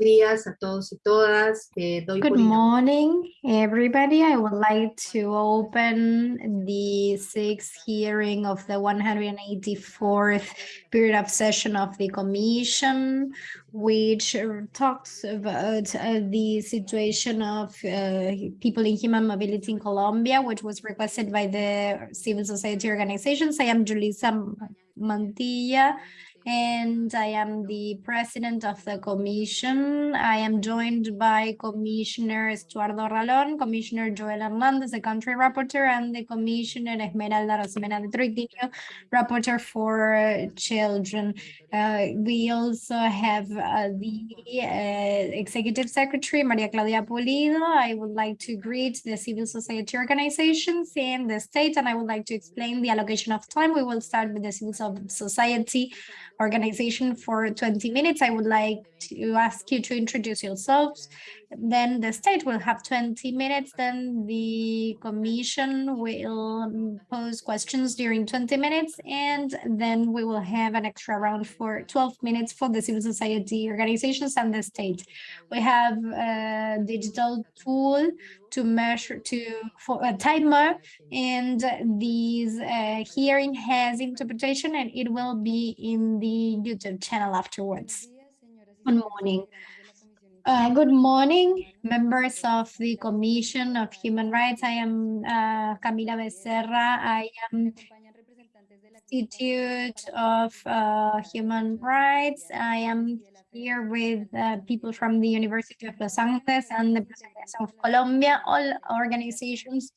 días a todos y todas. Eh, doy Good morning, everybody. I would like to open the sixth hearing of the 184th period of session of the commission, which talks about uh, the situation of uh, people in human mobility in Colombia, which was requested by the civil society organizations. I am Julissa Mantilla, and I am the president of the commission. I am joined by Commissioner Estuardo Ralón, Commissioner Joel Hernandez, the country rapporteur, and the Commissioner Esmeralda Arosemena de Troitiño, rapporteur for uh, children. Uh, we also have uh, the uh, executive secretary, Maria Claudia Pulido. I would like to greet the civil society organizations and the state, and I would like to explain the allocation of time. We will start with the civil society organization for 20 minutes. I would like to ask you to introduce yourselves. Then the state will have 20 minutes. Then the commission will pose questions during 20 minutes. And then we will have an extra round for 12 minutes for the civil society organizations and the state. We have a digital tool to measure to for a timer and this uh, hearing has interpretation and it will be in the YouTube channel afterwards. Good morning. Uh, good morning, members of the Commission of Human Rights. I am uh, Camila Becerra. I am Institute of uh, Human Rights. I am here with uh, people from the University of Los Andes and the Presidencia of Colombia, all organizations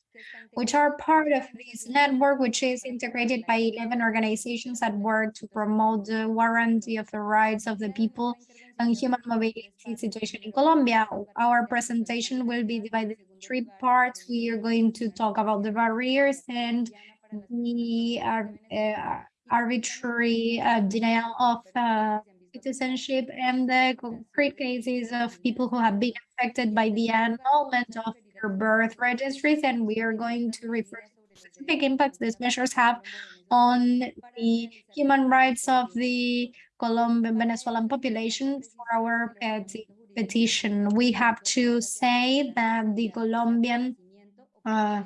which are part of this network, which is integrated by 11 organizations that work to promote the warranty of the rights of the people and human mobility situation in Colombia. Our presentation will be divided into three parts. We are going to talk about the barriers and the uh, uh, arbitrary uh, denial of uh, citizenship and the concrete cases of people who have been affected by the annulment of their birth registries. And we are going to refer to specific impacts these measures have on the human rights of the Colombian Venezuelan population for our peti- petition. We have to say that the Colombian uh,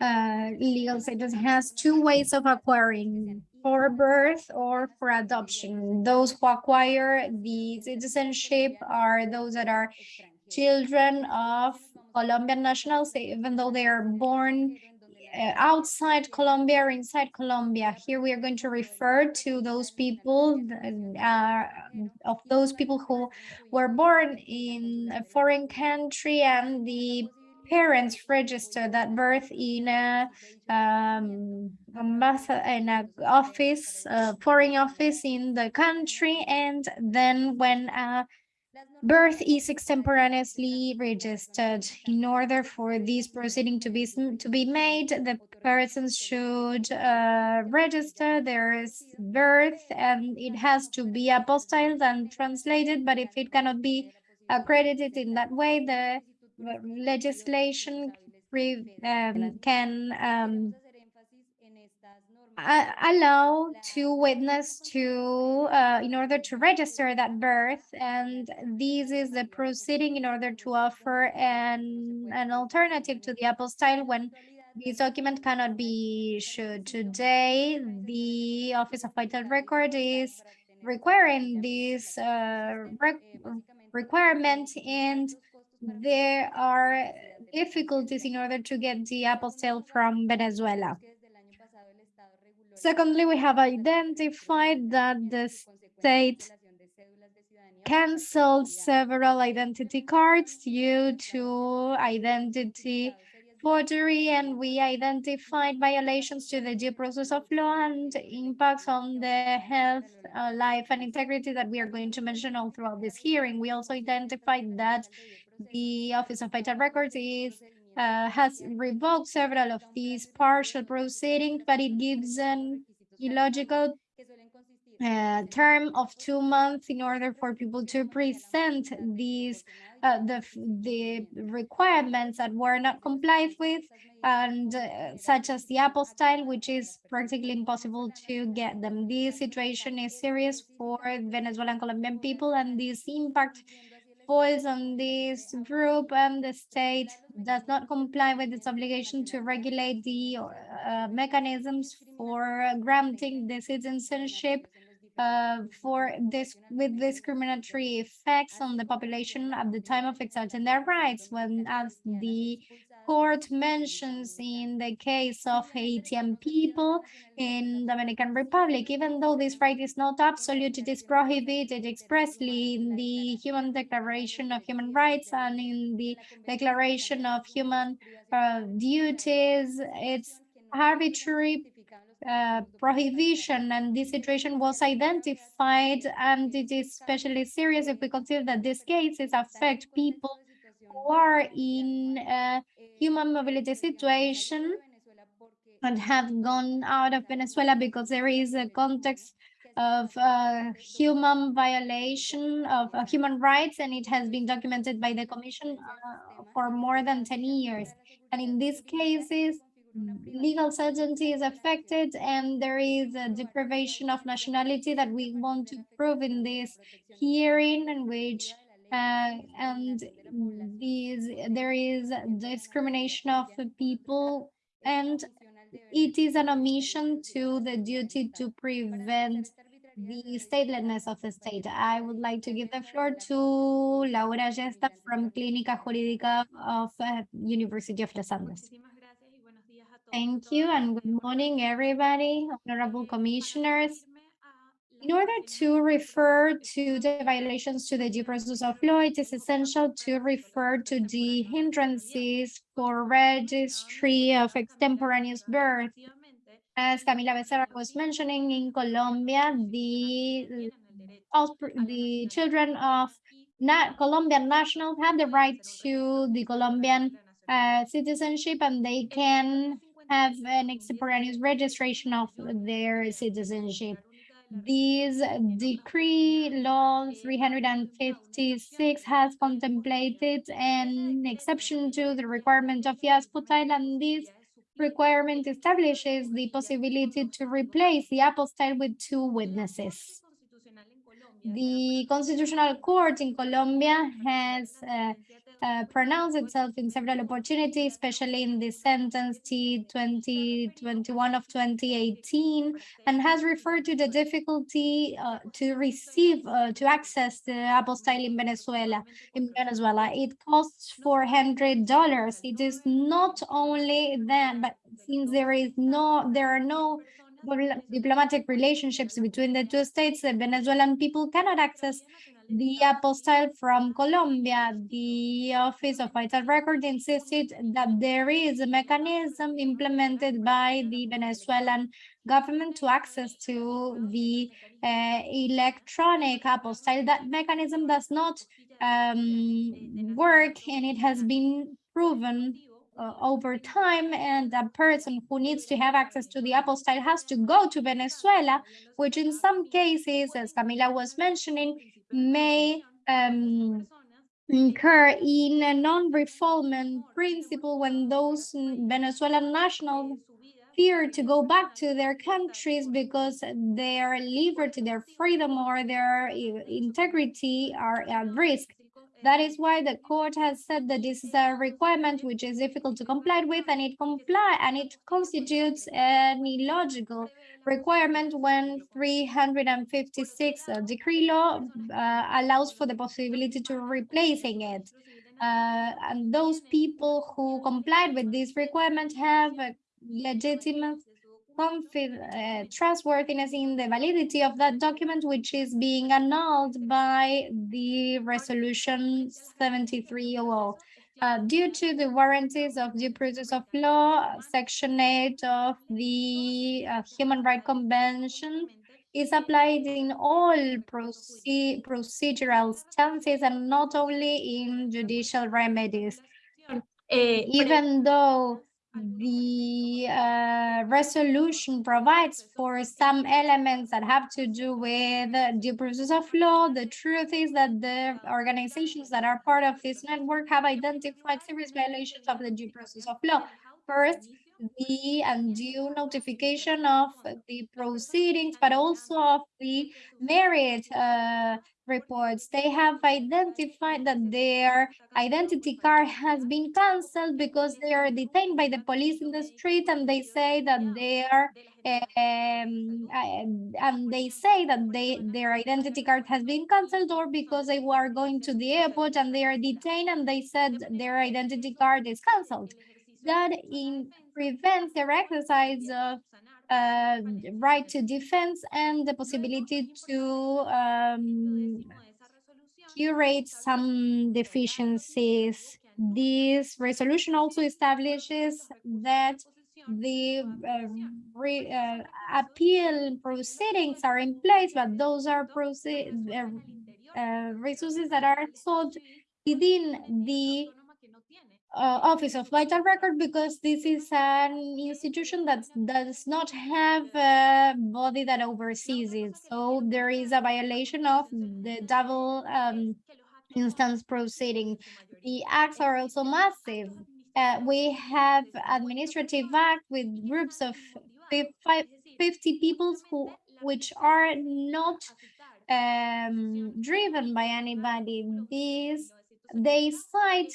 uh, legal status has two ways of acquiring for birth or for adoption. Those who acquire the citizenship are those that are children of Colombian nationals, even though they are born uh, outside Colombia or inside Colombia. Here we are going to refer to those people, uh, of those people who were born in a foreign country and the parents registered that birth in a um in a office uh, foreign office in the country and then when a birth is extemporaneously registered in order for this proceeding to be to be made the persons should uh, register their birth and it has to be apostilled and translated but if it cannot be accredited in that way the legislation um, can um, a- allow to witness to uh, in order to register that birth and this is the proceeding in order to offer an an alternative to the apostille when this document cannot be issued. Today the office of vital record is requiring this uh, re- requirement and there are difficulties in order to get the apostille from Venezuela. Secondly, we have identified that the state canceled several identity cards due to identity forgery, and we identified violations to the due process of law and impacts on the health, uh, life, and integrity that we are going to mention all throughout this hearing. We also identified that the Office of Vital Records is uh, has revoked several of these partial proceedings, but it gives an illogical uh, term of two months in order for people to present these uh, the the requirements that were not complied with and uh, such as the apostille which is practically impossible to get them. This situation is serious for venezuelan colombian people and this impact falls on this group and the state does not comply with its obligation to regulate the uh, mechanisms for granting the citizenship uh, for this with discriminatory effects on the population at the time of exerting their rights. When as the court mentions in the case of Haitian people in Dominican Republic, even though this right is not absolute, it is prohibited expressly in the Human Declaration of Human Rights and in the Declaration of Human uh, Duties. It's arbitrary uh, prohibition and this situation was identified and it is especially serious if we consider that these cases affect people who are in a human mobility situation and have gone out of Venezuela because there is a context of uh, human violation of uh, human rights and it has been documented by the commission uh, for more than 10 years. And in these cases legal certainty is affected and there is a deprivation of nationality that we want to prove in this hearing in which uh, and these there is discrimination of people and it is an omission to the duty to prevent the statelessness of the state. I would like to give the floor to Laura Gesta from Clínica Jurídica of uh, University of Los Andes. Thank you and good morning, everybody, honorable commissioners. In order to refer to the violations to the due process of law, it is essential to refer to the hindrances for registry of extemporaneous birth. As Camila Becerra was mentioning, in Colombia, the, the children of Colombian nationals have the right to the Colombian uh, citizenship and they can have an extemporaneous registration of their citizenship. This decree law 356 has contemplated an exception to the requirement of the apostille and this requirement establishes the possibility to replace the apostille with two witnesses. The Constitutional Court in Colombia has uh, uh, pronounced itself in several opportunities, especially in the sentence T2021 of 2018, and has referred to the difficulty uh, to receive, uh, to access the apostille in Venezuela. In Venezuela, it costs $400. It is not only that, but since there is no, there are no diplomatic relationships between the two states, the Venezuelan people cannot access the apostille from Colombia, the Office of Vital Record insisted that there is a mechanism implemented by the Venezuelan government to access to the uh, electronic apostille. That mechanism does not um, work and it has been proven uh, over time and a person who needs to have access to the apostille has to go to Venezuela, which in some cases, as Camila was mentioning, may um, incur in a non-refoulement principle when those Venezuelan nationals fear to go back to their countries because their liberty, their freedom, or their integrity are at risk. That is why the court has said that this is a requirement which is difficult to comply with and it comply and it constitutes an illogical requirement when 356 uh, decree law uh, allows for the possibility to replacing it. Uh, and those people who complied with this requirement have a legitimate uh, trustworthiness in the validity of that document, which is being annulled by the resolution 7300. Uh, due to the warranties of due process of law, Section 8 of the uh, Human Rights Convention is applied in all proce procedural stances and not only in judicial remedies. Eh, Even though the uh, resolution provides for some elements that have to do with the process of law. The truth is that the organizations that are part of this network have identified serious violations of the due process of law. First, the undue notification of the proceedings, but also of the merit uh, reports. They have identified that their identity card has been canceled because they are detained by the police in the street and they say that they are um, uh, and they say that they their identity card has been canceled or because they were going to the airport and they are detained and they said their identity card is canceled. That in prevents their exercise of uh, right to defense and the possibility to um, curate some deficiencies. This resolution also establishes that the uh, re, uh, appeal proceedings are in place, but those are proceed, uh, uh, resources that are sought within the uh, Office of Vital Record because this is an institution that does not have a body that oversees it. So there is a violation of the double um, instance proceeding. The acts are also massive. Uh, we have administrative act with groups of 50 people who which are not um, driven by anybody. These they cite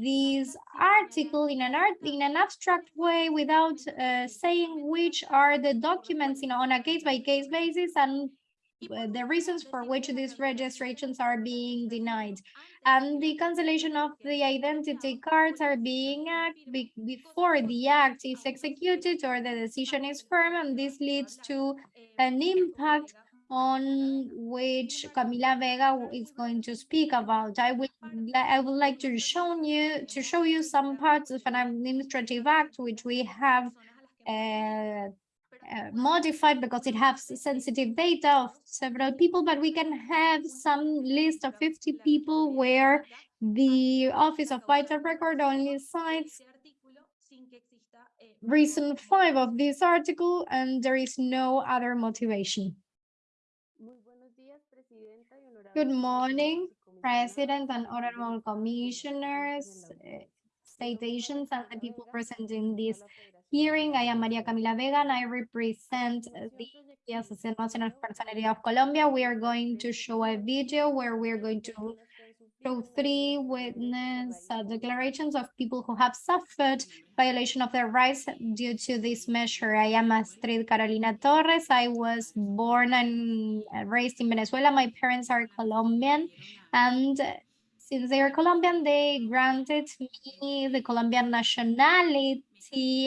this article in an art in an abstract way without uh, saying which are the documents you know on a case-by-case -case basis and uh, the reasons for which these registrations are being denied. And the cancellation of the identity cards are being act be before the act is executed or the decision is firm and this leads to an impact on which Camila Vega is going to speak about. I would I would like to show you to show you some parts of an administrative act which we have uh, uh, modified because it has sensitive data of several people, but we can have some list of 50 people where the Office of Vital Record only cites reason five of this article and there is no other motivation. Good morning, President and honorable commissioners, state agents, and the people present in this hearing. I am Maria Camila Vega, and I represent the Associación Nacional Personality of Colombia. We are going to show a video where we are going to show three witness uh, declarations of people who have suffered violation of their rights due to this measure. I am Astrid Carolina Torres. I was born and raised in Venezuela. My parents are Colombian and since they are Colombian, they granted me the Colombian nationality.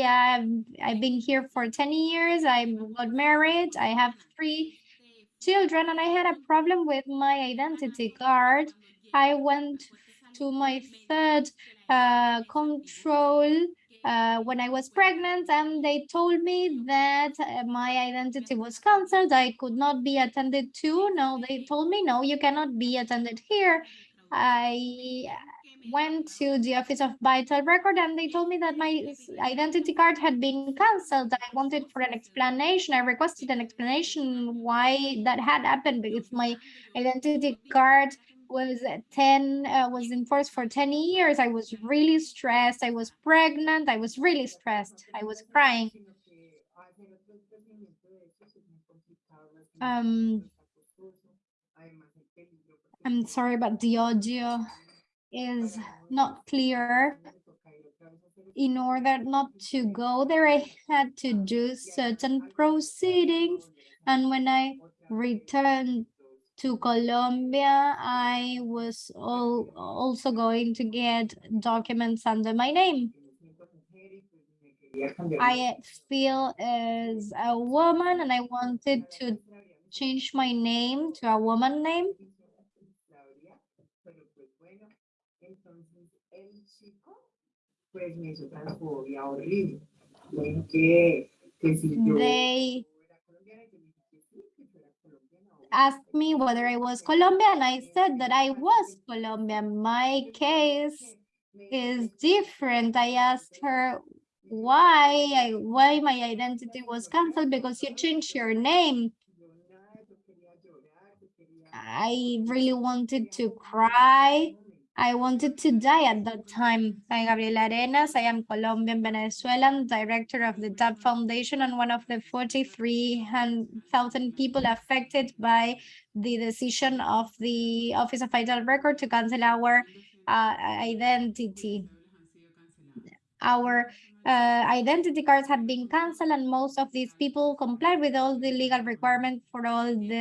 I've, I've been here for 10 years. I got married. I have three children and I had a problem with my identity card I went to my third uh, control uh, when I was pregnant and they told me that uh, my identity was canceled. I could not be attended to. No, they told me, no, you cannot be attended here. I went to the office of vital record and they told me that my identity card had been canceled. I wanted for an explanation. I requested an explanation why that had happened because my identity card was 10 uh, was in force for 10 years. I was really stressed. I was pregnant. I was really stressed. I was crying. Um i'm sorry but the audio is not clear. In order not to go there i had to do certain proceedings. And when i returned to Colombia, I was all, also going to get documents under my name. I feel as a woman and I wanted to change my name to a woman name. They asked me whether I was Colombian. I said that I was Colombian. My case is different. I asked her why I, why my identity was canceled because you changed your name. I really wanted to cry I wanted to die at that time. I'm Gabriela Arenas. I am Colombian Venezuelan, director of the TAP Foundation and one of the 43,000 people affected by the decision of the Office of Vital Record to cancel our uh, identity. Our uh, identity cards have been canceled and most of these people comply with all the legal requirements for all the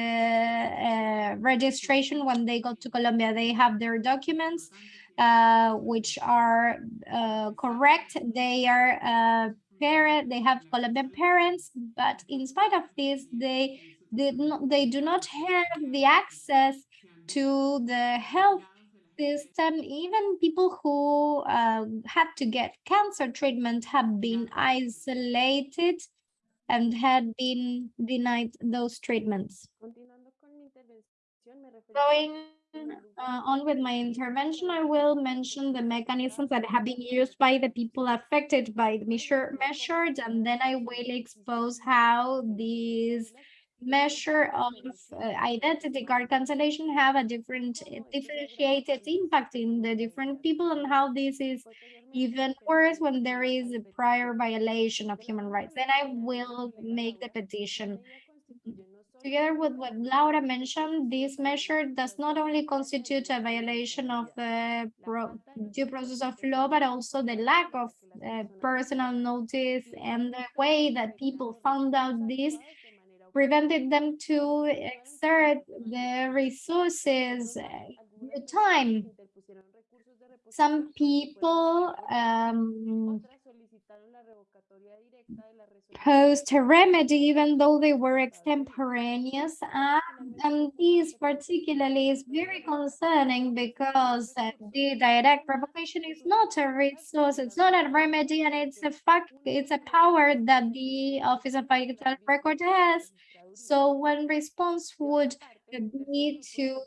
uh, registration when they go to Colombia. They have their documents, uh, which are uh, correct. They are uh, parent, they have Colombian parents, but in spite of this, they not, they do not have the access to the health system, even people who uh, had to get cancer treatment have been isolated and had been denied those treatments. Going uh, on with my intervention, I will mention the mechanisms that have been used by the people affected by the measure, measures, and then I will expose how these measure of uh, identity card cancellation have a different differentiated impact in the different people and how this is even worse when there is a prior violation of human rights. Then I will make the petition. Together with what Laura mentioned, this measure does not only constitute a violation of the pro due process of law, but also the lack of uh, personal notice and the way that people found out this prevented them to exert the resources, the time. Some people um, posed a remedy even though they were extemporaneous uh, and this particularly is very concerning because uh, the direct revocation is not a resource it's not a remedy and it's a fact it's a power that the office of vital record has. So one response would be to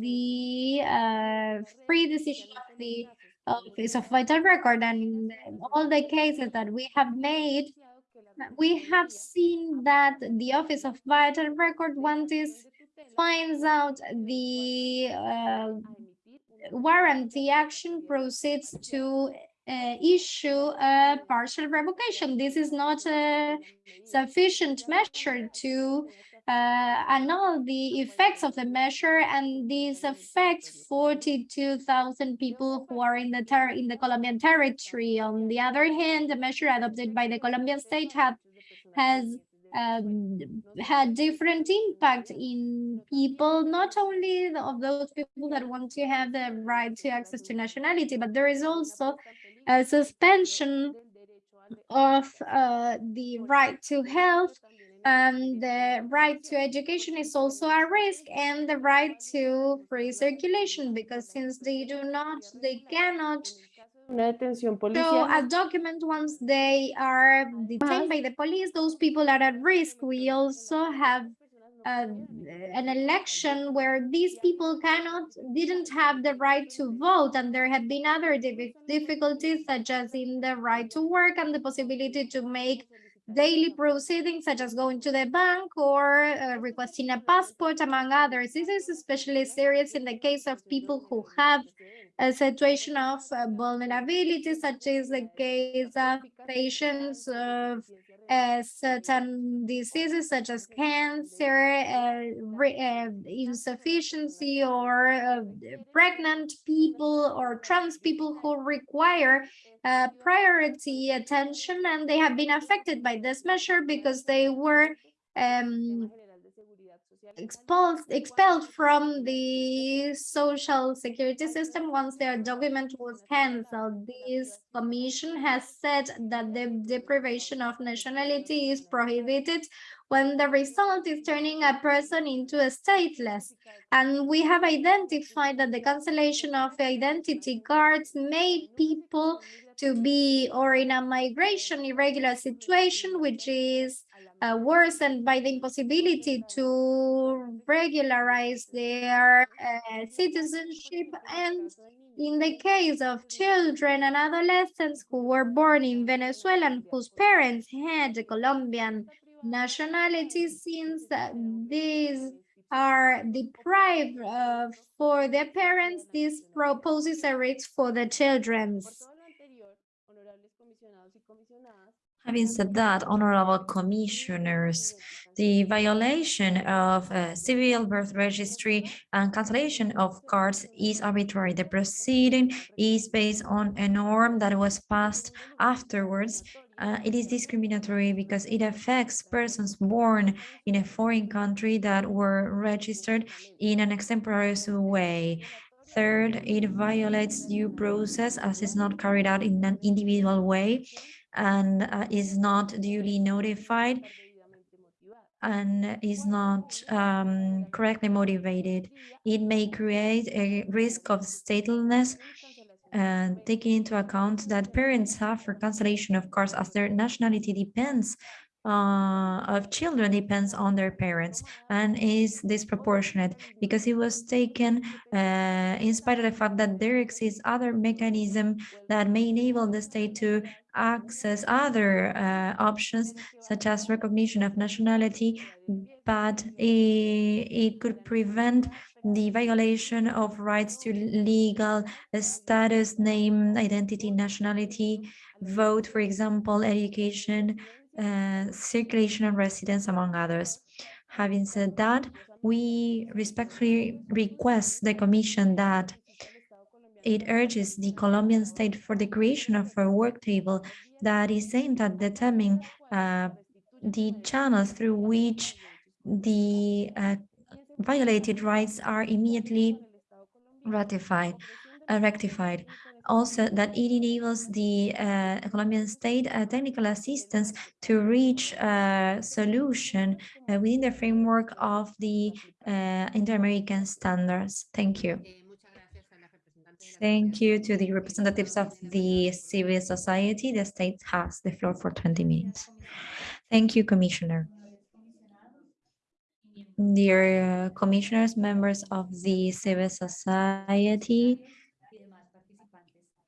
the uh, free decision of the Office of Vital Record and all the cases that we have made, we have seen that the Office of Vital Record, once this finds out the uh, warranty action proceeds to uh, issue a partial revocation. This is not a sufficient measure to uh, annul the effects of the measure, and this affects 42,000 people who are in the in the Colombian territory. On the other hand, the measure adopted by the Colombian state have, has um, had different impact in people, not only of those people that want to have the right to access to nationality, but there is also a suspension of uh, the right to health and the right to education is also a risk and the right to free circulation because since they do not they cannot show a document once they are detained by the police those people are at risk. We also have uh, an election where these people cannot didn't have the right to vote and there have been other difficulties such as in the right to work and the possibility to make daily proceedings such as going to the bank or uh, requesting a passport, among others. This is especially serious in the case of people who have a situation of uh, vulnerability, such as the case of patients of uh, certain diseases such as cancer, uh, uh, insufficiency, or uh, pregnant people or trans people who require uh, priority attention and they have been affected by this measure because they were um, expelled expelled from the social security system once their document was cancelled. This commission has said that the deprivation of nationality is prohibited when the result is turning a person into a stateless. And we have identified that the cancellation of identity cards made people to be or in a migration irregular situation, which is uh, worsened by the impossibility to regularize their uh, citizenship and in the case of children and adolescents who were born in Venezuela and whose parents had Colombian nationality since uh, these are deprived of for their parents, this proposes a risk for the children's. Having said that, honorable commissioners, the violation of uh, civil birth registry and cancellation of cards is arbitrary. The proceeding is based on a norm that was passed afterwards. Uh, it is discriminatory because it affects persons born in a foreign country that were registered in an extemporaneous way. Third, it violates due process as it's not carried out in an individual way and uh, is not duly notified and is not um, correctly motivated. It may create a risk of statelessness and taking into account that parents suffer cancellation of cards as their nationality depends uh, of children depends on their parents and is disproportionate because it was taken uh, in spite of the fact that there exists other mechanism that may enable the state to access other uh, options such as recognition of nationality, but it, could prevent the violation of rights to legal status, name, identity, nationality, vote, for example, education, uh, circulation and residence, among others. Having said that, we respectfully request the Commission that it urges the Colombian state for the creation of a work table that is aimed at determining uh, the channels through which the uh, violated rights are immediately ratified, uh, rectified also that it enables the uh, Colombian state uh, technical assistance to reach a solution uh, within the framework of the Inter-American standards. Thank you. Thank you to the representatives of the civil society. The state has the floor for 20 minutes. Thank you, Commissioner. Dear uh, commissioners, members of the civil society,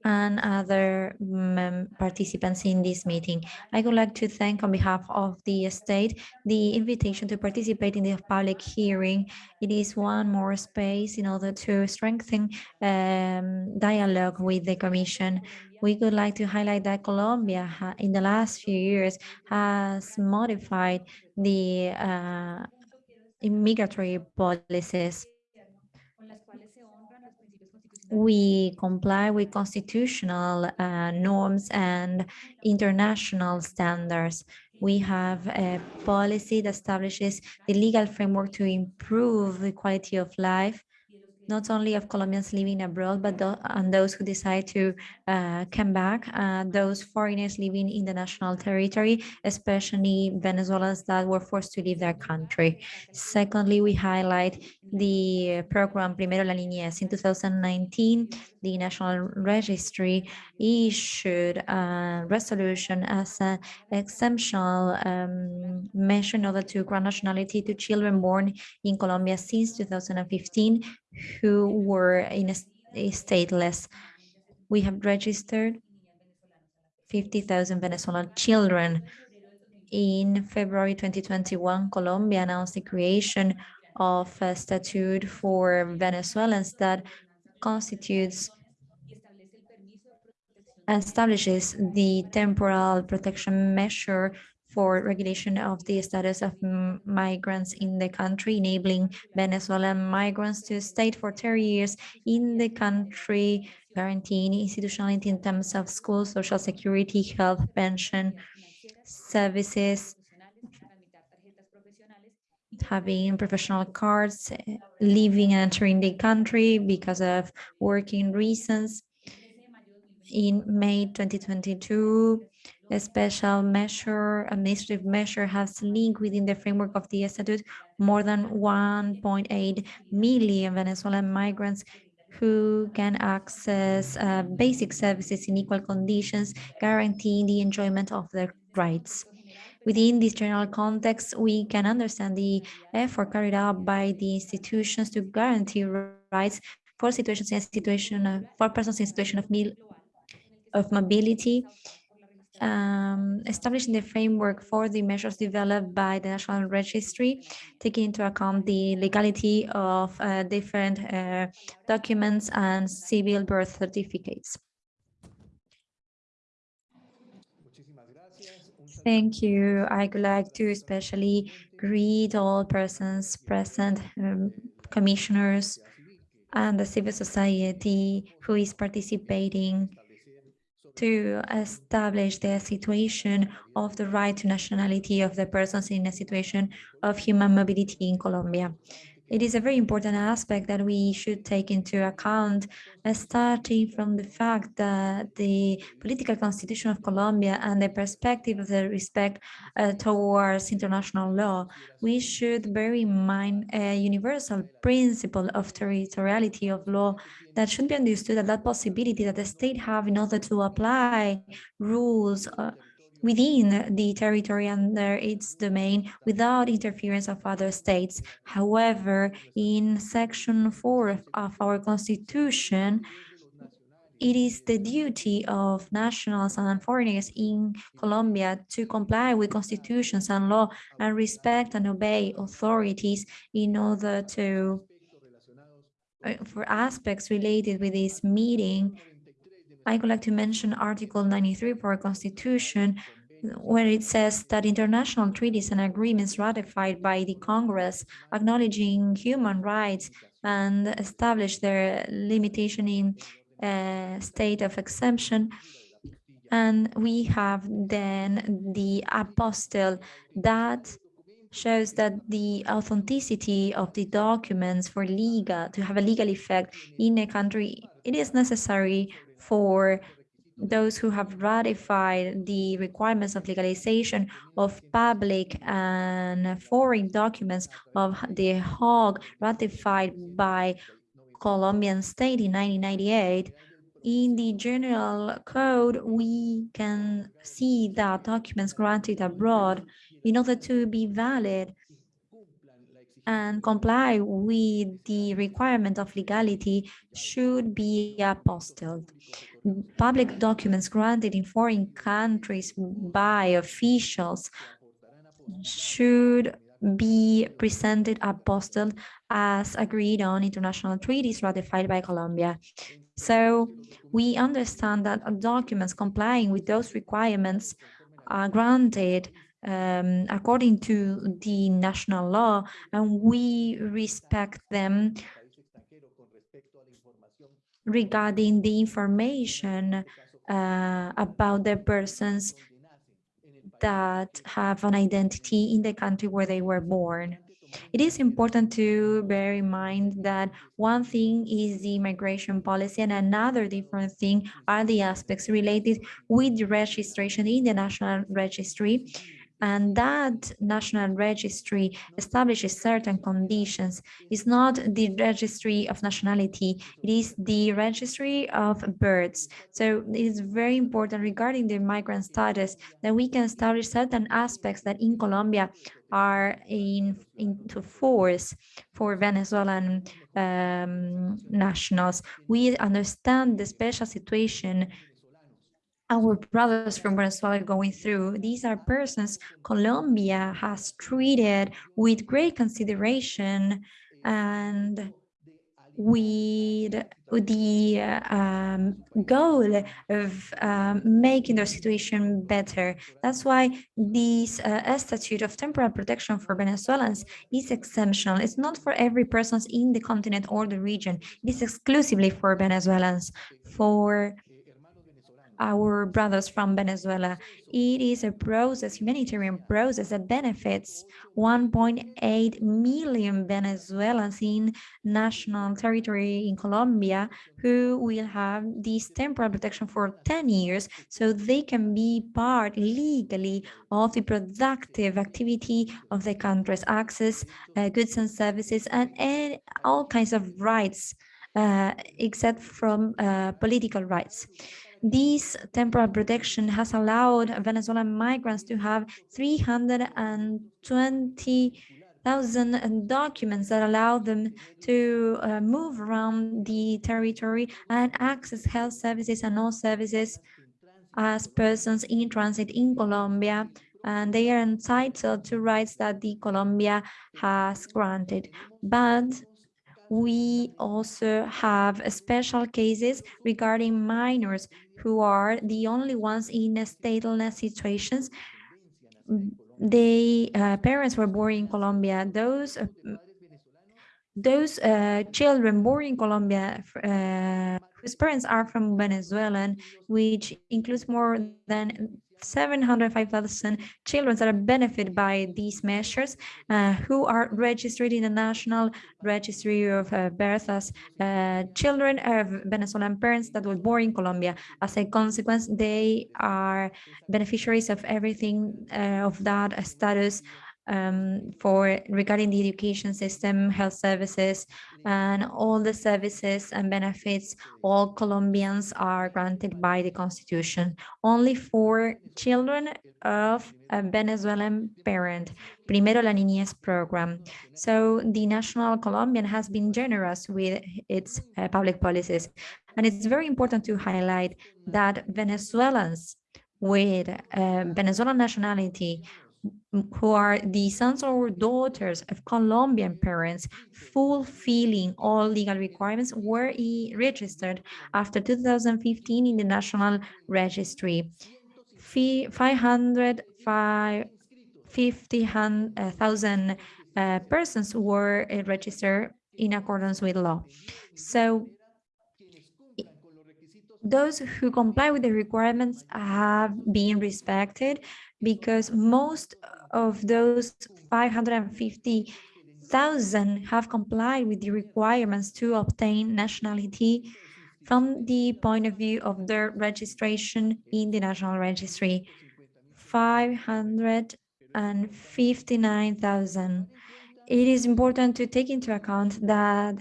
and other participants in this meeting. I would like to thank on behalf of the state the invitation to participate in the public hearing. It is one more space in order to strengthen um, dialogue with the Commission. We would like to highlight that Colombia in the last few years has modified the uh, migratory policies we comply with constitutional uh, norms and international standards. We have a policy that establishes the legal framework to improve the quality of life not only of Colombians living abroad, but th and those who decide to uh, come back, uh, those foreigners living in the national territory, especially Venezuelans that were forced to leave their country. Secondly, we highlight the program Primero la Niñez. In 2019, the National Registry issued a resolution as an exceptional um, measure in order to grant nationality to children born in Colombia since 2015 who were in a, a stateless. We have registered 50,000 Venezuelan children. In February 2021, Colombia announced the creation of a statute for Venezuelans that constitutes establishes the temporal protection measure for regulation of the status of migrants in the country, enabling Venezuelan migrants to stay for 30 years in the country, guaranteeing institutionality in terms of school, social security, health, pension, services, having professional cards, leaving and entering the country because of working reasons. In May 2022, a special measure, administrative measure has linked within the framework of the statute more than 1.8 million Venezuelan migrants who can access uh, basic services in equal conditions, guaranteeing the enjoyment of their rights. Within this general context, we can understand the effort carried out by the institutions to guarantee rights for situations in situation of, for persons in situation of, of mobility um, establishing the framework for the measures developed by the National Registry, taking into account the legality of uh, different uh, documents and civil birth certificates. Thank you. I would like to especially greet all persons present, um, commissioners, and the civil society who is participating to establish the situation of the right to nationality of the persons in a situation of human mobility in Colombia. It is a very important aspect that we should take into account, starting from the fact that the political constitution of Colombia and the perspective of the respect uh, towards international law, we should bear in mind a universal principle of territoriality of law that should be understood as that possibility that the state have in order to apply rules uh, within the territory under its domain without interference of other states. However, in section four of our constitution, it is the duty of nationals and foreigners in Colombia to comply with constitutions and law and respect and obey authorities in order to uh, for aspects related with this meeting, I would like to mention Article 93 of our Constitution, where it says that international treaties and agreements ratified by the Congress acknowledging human rights and establish their limitation in a state of exemption. And we have then the apostille that shows that the authenticity of the documents for legal to have a legal effect in a country, it is necessary for those who have ratified the requirements of legalization of public and foreign documents of the Hague ratified by Colombian state in 1998 in the general code, we can see that documents granted abroad in order to be valid and comply with the requirement of legality should be apostilled. Public documents granted in foreign countries by officials should be presented apostilled as agreed on international treaties ratified by Colombia. So we understand that documents complying with those requirements are granted um, according to the national law, and we respect them regarding the information uh, about the persons that have an identity in the country where they were born. It is important to bear in mind that one thing is the immigration policy and another different thing are the aspects related with registration in the National Registry and that national registry establishes certain conditions. It's not the registry of nationality, it is the registry of births. So it is very important regarding the migrant status that we can establish certain aspects that in Colombia are in into force for Venezuelan um, nationals. We understand the special situation our brothers from Venezuela going through. These are persons Colombia has treated with great consideration and with the um, goal of um, making their situation better. That's why this uh, statute of temporal protection for Venezuelans is exceptional. It's not for every person in the continent or the region. It is exclusively for Venezuelans. For our brothers from Venezuela. It is a process, humanitarian process that benefits 1.8 million Venezuelans in national territory in Colombia who will have this temporal protection for 10 years so they can be part legally of the productive activity of the country's access, uh, goods and services, and, and all kinds of rights uh, except from uh, political rights. This temporal protection has allowed Venezuelan migrants to have 320,000 documents that allow them to uh, move around the territory and access health services and all services as persons in transit in Colombia, and they are entitled to rights that the Colombia has granted. But we also have special cases regarding minors who are the only ones in stateless situations. They uh, parents were born in Colombia. Those uh, those uh, children born in Colombia uh, whose parents are from Venezuela, which includes more than 705,000 children that are benefited by these measures, uh, who are registered in the National Registry of uh, as uh, children of Venezuelan parents that were born in Colombia. As a consequence, they are beneficiaries of everything uh, of that status um, for regarding the education system, health services, and all the services and benefits all Colombians are granted by the constitution. Only for children of a Venezuelan parent, Primero la Niñez program. So the National Colombian has been generous with its uh, public policies. And it's very important to highlight that Venezuelans with uh, Venezuelan nationality who are the sons or daughters of Colombian parents fulfilling all legal requirements were registered after 2015 in the National Registry. 550,000 uh, persons were uh, registered in accordance with law. So those who comply with the requirements have been respected because most of those 550,000 have complied with the requirements to obtain nationality from the point of view of their registration in the National Registry. 559,000. It is important to take into account that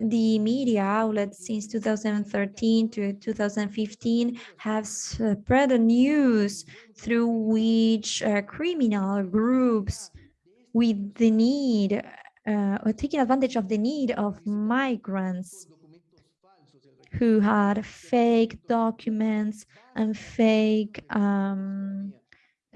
the media outlets since 2013 to 2015 have spread the news through which uh, criminal groups with the need uh, or taking advantage of the need of migrants who had fake documents and fake um,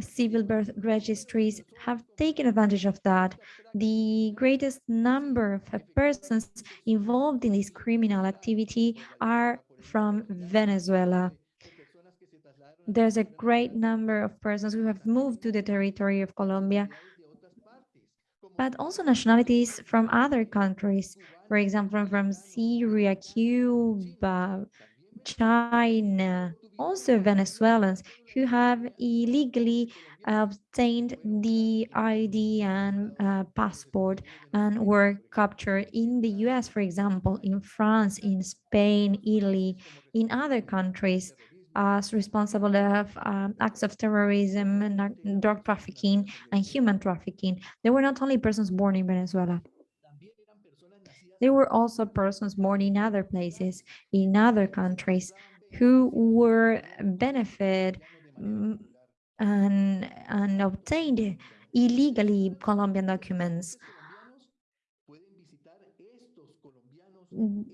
civil birth registries have taken advantage of that. The greatest number of persons involved in this criminal activity are from Venezuela. There's a great number of persons who have moved to the territory of Colombia, but also nationalities from other countries, for example, from Syria, Cuba, China, also Venezuelans who have illegally obtained the ID and uh, passport and were captured in the US, for example, in France, in Spain, Italy, in other countries as responsible of um, acts of terrorism, and drug trafficking, and human trafficking. They were not only persons born in Venezuela. There were also persons born in other places, in other countries, who were benefit and, and obtained illegally Colombian documents.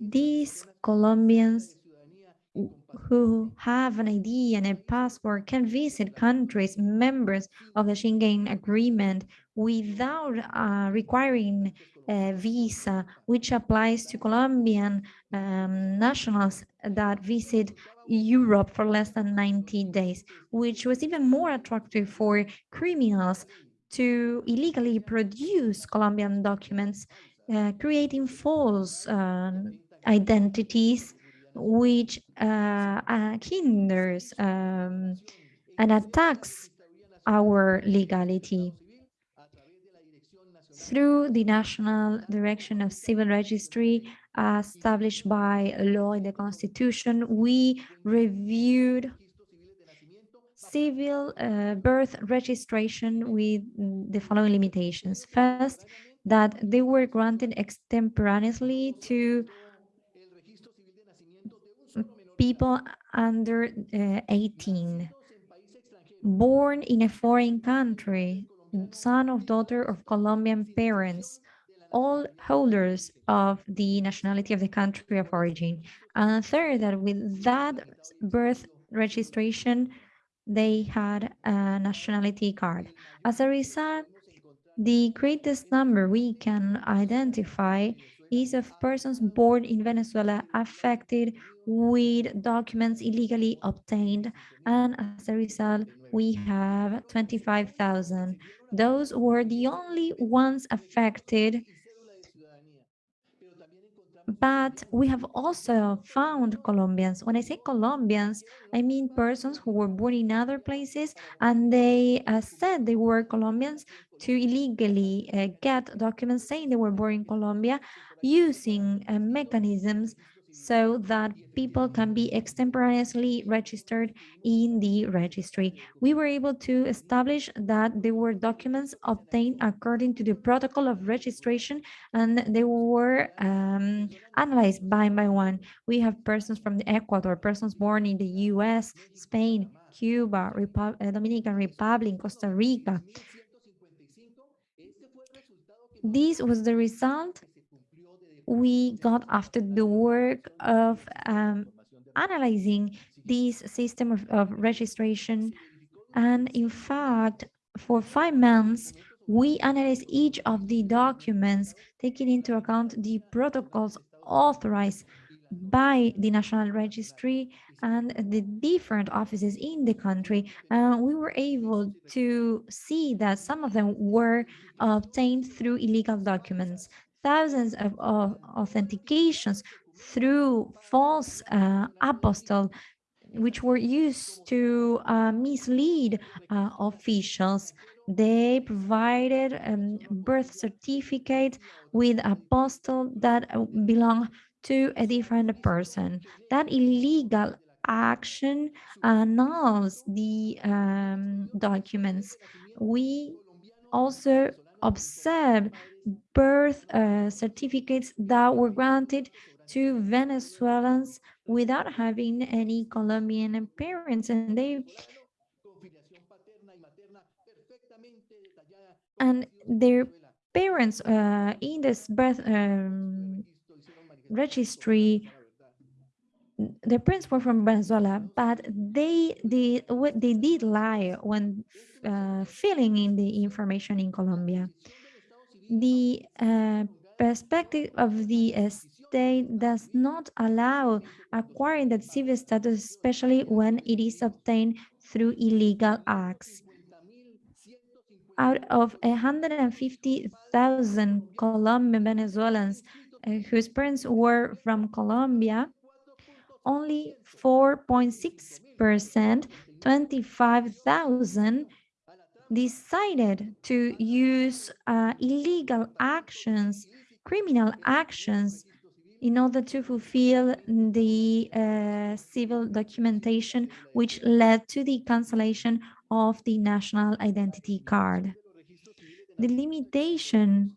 These Colombians who have an ID and a passport can visit countries members of the Schengen Agreement without uh, requiring visa, which applies to Colombian um, nationals that visit Europe for less than 90 days, which was even more attractive for criminals to illegally produce Colombian documents, uh, creating false uh, identities which uh, uh, hinders um, and attacks our legality. Through the National Direction of Civil Registry established by law in the Constitution, we reviewed civil uh, birth registration with the following limitations. First, that they were granted extemporaneously to people under uh, 18, born in a foreign country, son of daughter of Colombian parents, all holders of the nationality of the country of origin. And third, that with that birth registration, they had a nationality card. As a result, the greatest number we can identify is of persons born in Venezuela affected with documents illegally obtained, and as a result, we have 25,000. Those were the only ones affected but we have also found Colombians. When I say Colombians, I mean persons who were born in other places and they uh, said they were Colombians to illegally uh, get documents saying they were born in Colombia using uh, mechanisms so that people can be extemporaneously registered in the registry. We were able to establish that there were documents obtained according to the protocol of registration and they were um, analyzed one by one. We have persons from the Ecuador, persons born in the US, Spain, Cuba, uh, Dominican Republic, Costa Rica. This was the result we got after the work of um, analyzing this system of, of registration. And in fact, for five months, we analyzed each of the documents, taking into account the protocols authorized by the National Registry and the different offices in the country. And we were able to see that some of them were obtained through illegal documents thousands of, of authentications through false uh, apostille which were used to uh, mislead uh, officials. They provided um, birth certificate with apostille that belong to a different person. That illegal action annuls the um, documents. We also observed birth uh, certificates that were granted to Venezuelans without having any Colombian parents, and they and their parents uh, in this birth um, registry the parents were from Venezuela, but they they they did lie when uh, filling in the information in Colombia the uh, perspective of the state does not allow acquiring that civil status, especially when it is obtained through illegal acts. Out of 150,000 Colombian Venezuelans uh, whose parents were from Colombia, only 4.6%, 25,000 decided to use uh, illegal actions, criminal actions, in order to fulfill the uh, civil documentation, which led to the cancellation of the national identity card. The limitation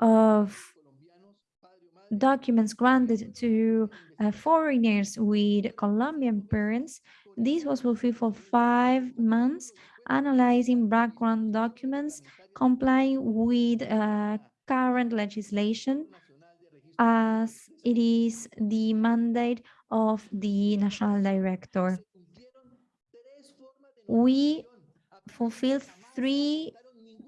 of documents granted to uh, foreigners with Colombian parents this was fulfilled for five months, analyzing background documents, complying with uh, current legislation, as it is the mandate of the national director. We fulfilled three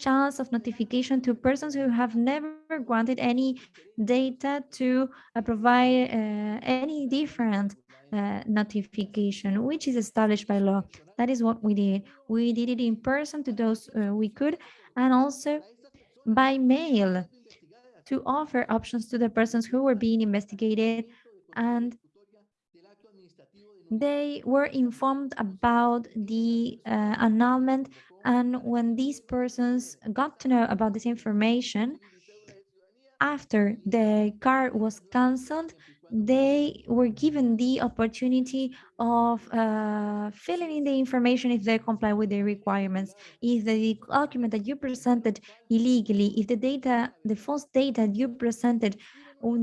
channels of notification to persons who have never granted any data to uh, provide uh, any different uh, notification, which is established by law. That is what we did. We did it in person to those uh, we could, and also by mail to offer options to the persons who were being investigated and they were informed about the uh, annulment and when these persons got to know about this information after the card was cancelled they were given the opportunity of uh, filling in the information if they comply with the requirements. If the document that you presented illegally, if the data, the false data you presented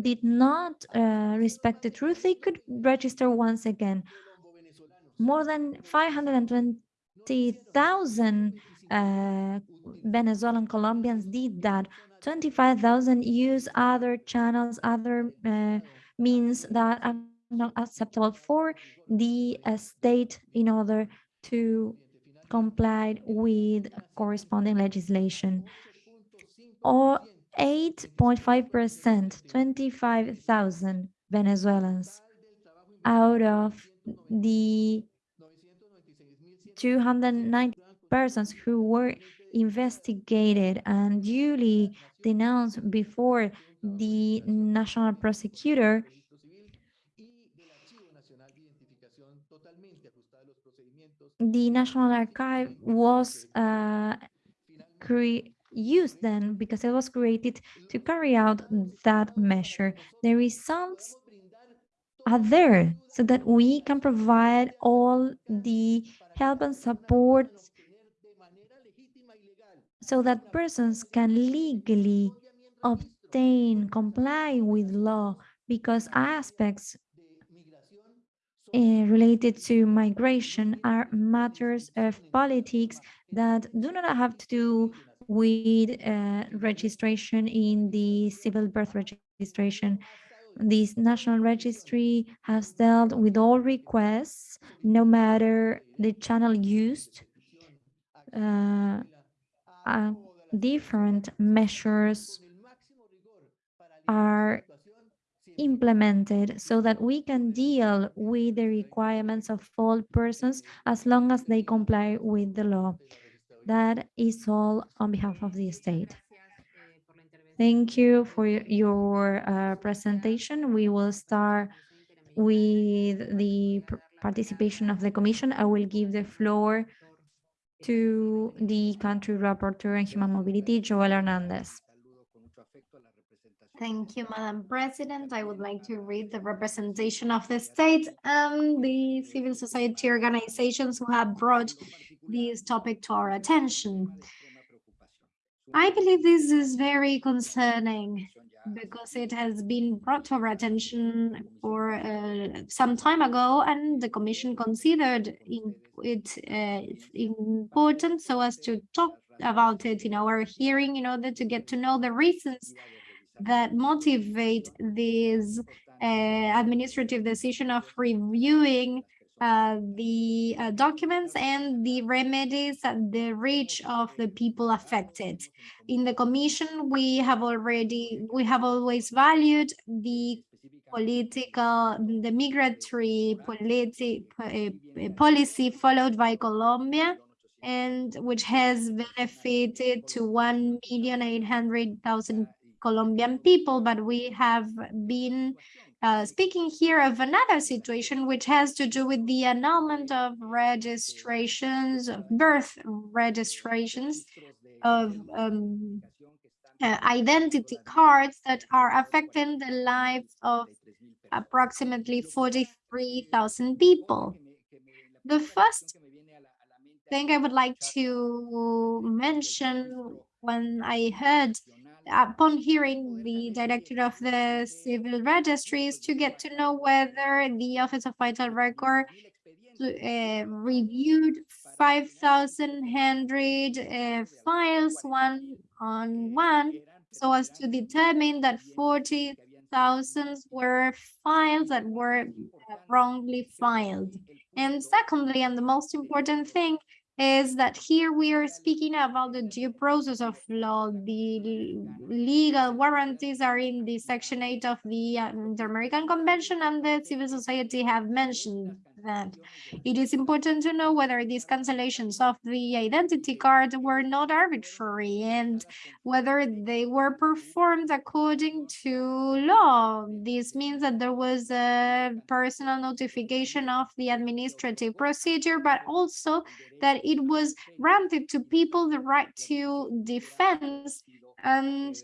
did not uh, respect the truth, they could register once again. More than 520,000 uh, Venezuelan Colombians did that. 25,000 use other channels, other uh, means that are not acceptable for the uh, state in order to comply with corresponding legislation. Or 8.5%, 25,000 Venezuelans out of the 290 persons who were investigated and duly denounced before the national prosecutor the National Archive was uh, used then because it was created to carry out that measure. The results are there so that we can provide all the help and support so that persons can legally obtain, comply with law because aspects uh, related to migration are matters of politics that do not have to do with uh, registration in the civil birth registration. This national registry has dealt with all requests, no matter the channel used. Uh, uh, different measures are implemented so that we can deal with the requirements of all persons as long as they comply with the law. That is all on behalf of the state. Thank you for your uh, presentation. We will start with the participation of the commission. I will give the floor to the country rapporteur on human mobility, Joel Hernandez. Thank you, Madam President. I would like to read the representation of the state and the civil society organizations who have brought this topic to our attention. I believe this is very concerning because it has been brought to our attention for uh, some time ago and the commission considered in, it uh, important so as to talk about it in our hearing in order to get to know the reasons that motivate this uh, administrative decision of reviewing uh, the uh, documents and the remedies at the reach of the people affected. In the commission, we have already, we have always valued the political, the migratory politi uh, policy followed by Colombia and which has benefited to 1,800,000 Colombian people, but we have been uh, speaking here of another situation which has to do with the annulment of registrations, of birth registrations, of um, uh, identity cards that are affecting the lives of approximately 43,000 people. The first thing I would like to mention when I heard upon hearing the director of the civil registries to get to know whether the Office of Vital Record uh, reviewed 5,100 uh, files one on one so as to determine that 40,000 were files that were wrongly filed. And secondly, and the most important thing, is that here we are speaking about the due process of law. The legal warranties are in the section 8 of the uh, Inter-American Convention and the civil society have mentioned that. It is important to know whether these cancellations of the identity card were not arbitrary and whether they were performed according to law. This means that there was a personal notification of the administrative procedure, but also that it was granted to people the right to defense and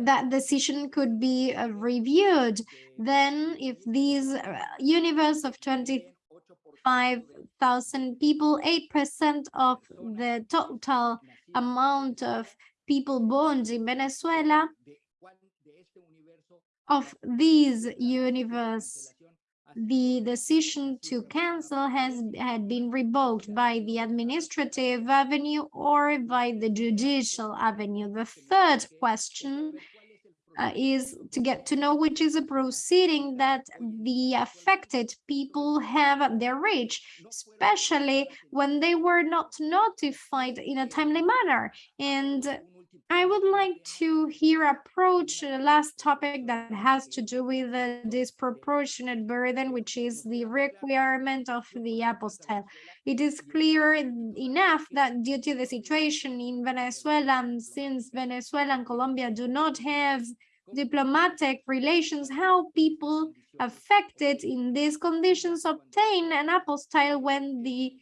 that decision could be uh, reviewed. Then if these uh, universe of 25,000 people, 8% of the total amount of people born in Venezuela, of these universe the decision to cancel has had been revoked by the administrative avenue or by the judicial avenue. The third question uh, is to get to know which is a proceeding that the affected people have at their reach, especially when they were not notified in a timely manner. And I would like to here approach the last topic that has to do with the disproportionate burden, which is the requirement of the apostille. It is clear enough that due to the situation in Venezuela, and since Venezuela and Colombia do not have diplomatic relations, how people affected in these conditions obtain an apostille when the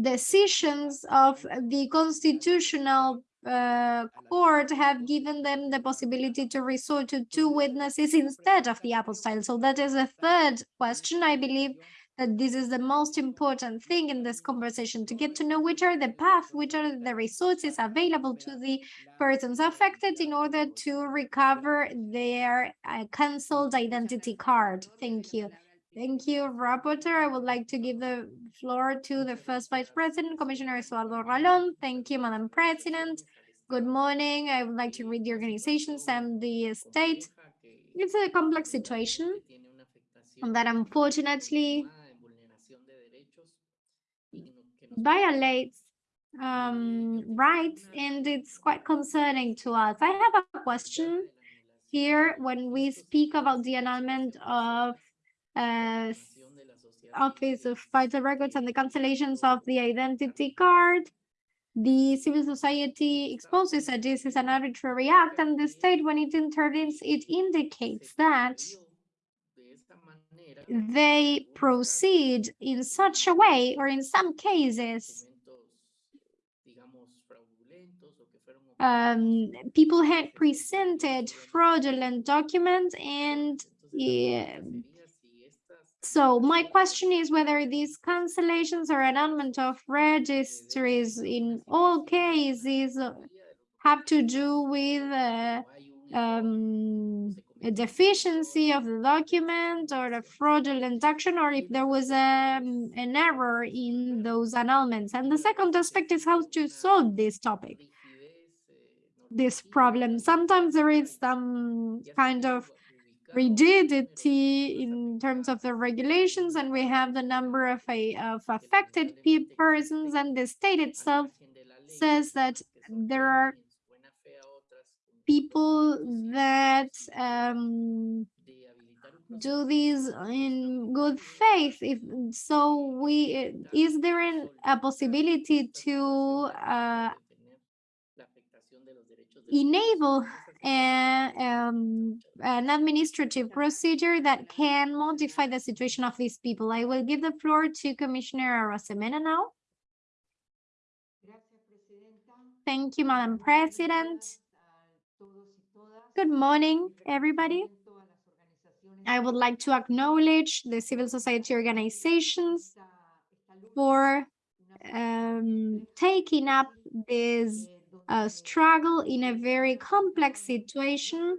decisions of the constitutional uh, court have given them the possibility to resort to two witnesses instead of the apostille. So that is a third question. I believe that this is the most important thing in this conversation to get to know which are the path, which are the resources available to the persons affected in order to recover their uh, cancelled identity card. Thank you. Thank you, Rapporteur. I would like to give the floor to the first Vice President, Commissioner Eduardo Ralón. Thank you, Madam President. Good morning. I would like to read the organizations and the state. It's a complex situation that unfortunately violates um, rights and it's quite concerning to us. I have a question here when we speak about the annulment of uh, Office of Vital Records and the cancellations of the identity card. The civil society exposes that this is an arbitrary act and the state, when it intervenes, it indicates that they proceed in such a way, or in some cases, um, people had presented fraudulent documents and yeah, so my question is whether these cancellations or annulment of registries in all cases have to do with uh, um, a deficiency of the document or a fraudulent action or if there was a, um, an error in those annulments. And the second aspect is how to solve this topic, this problem. Sometimes there is some kind of rigidity in terms of the regulations and we have the number of, a, of affected persons and the state itself says that there are people that um, do these in good faith. if so we is there an, a possibility to uh, enable a, um, an administrative procedure that can modify the situation of these people. I will give the floor to Commissioner Arosemena now. Thank you, Madam President. Good morning, everybody. I would like to acknowledge the civil society organizations for um, taking up this uh, struggle in a very complex situation.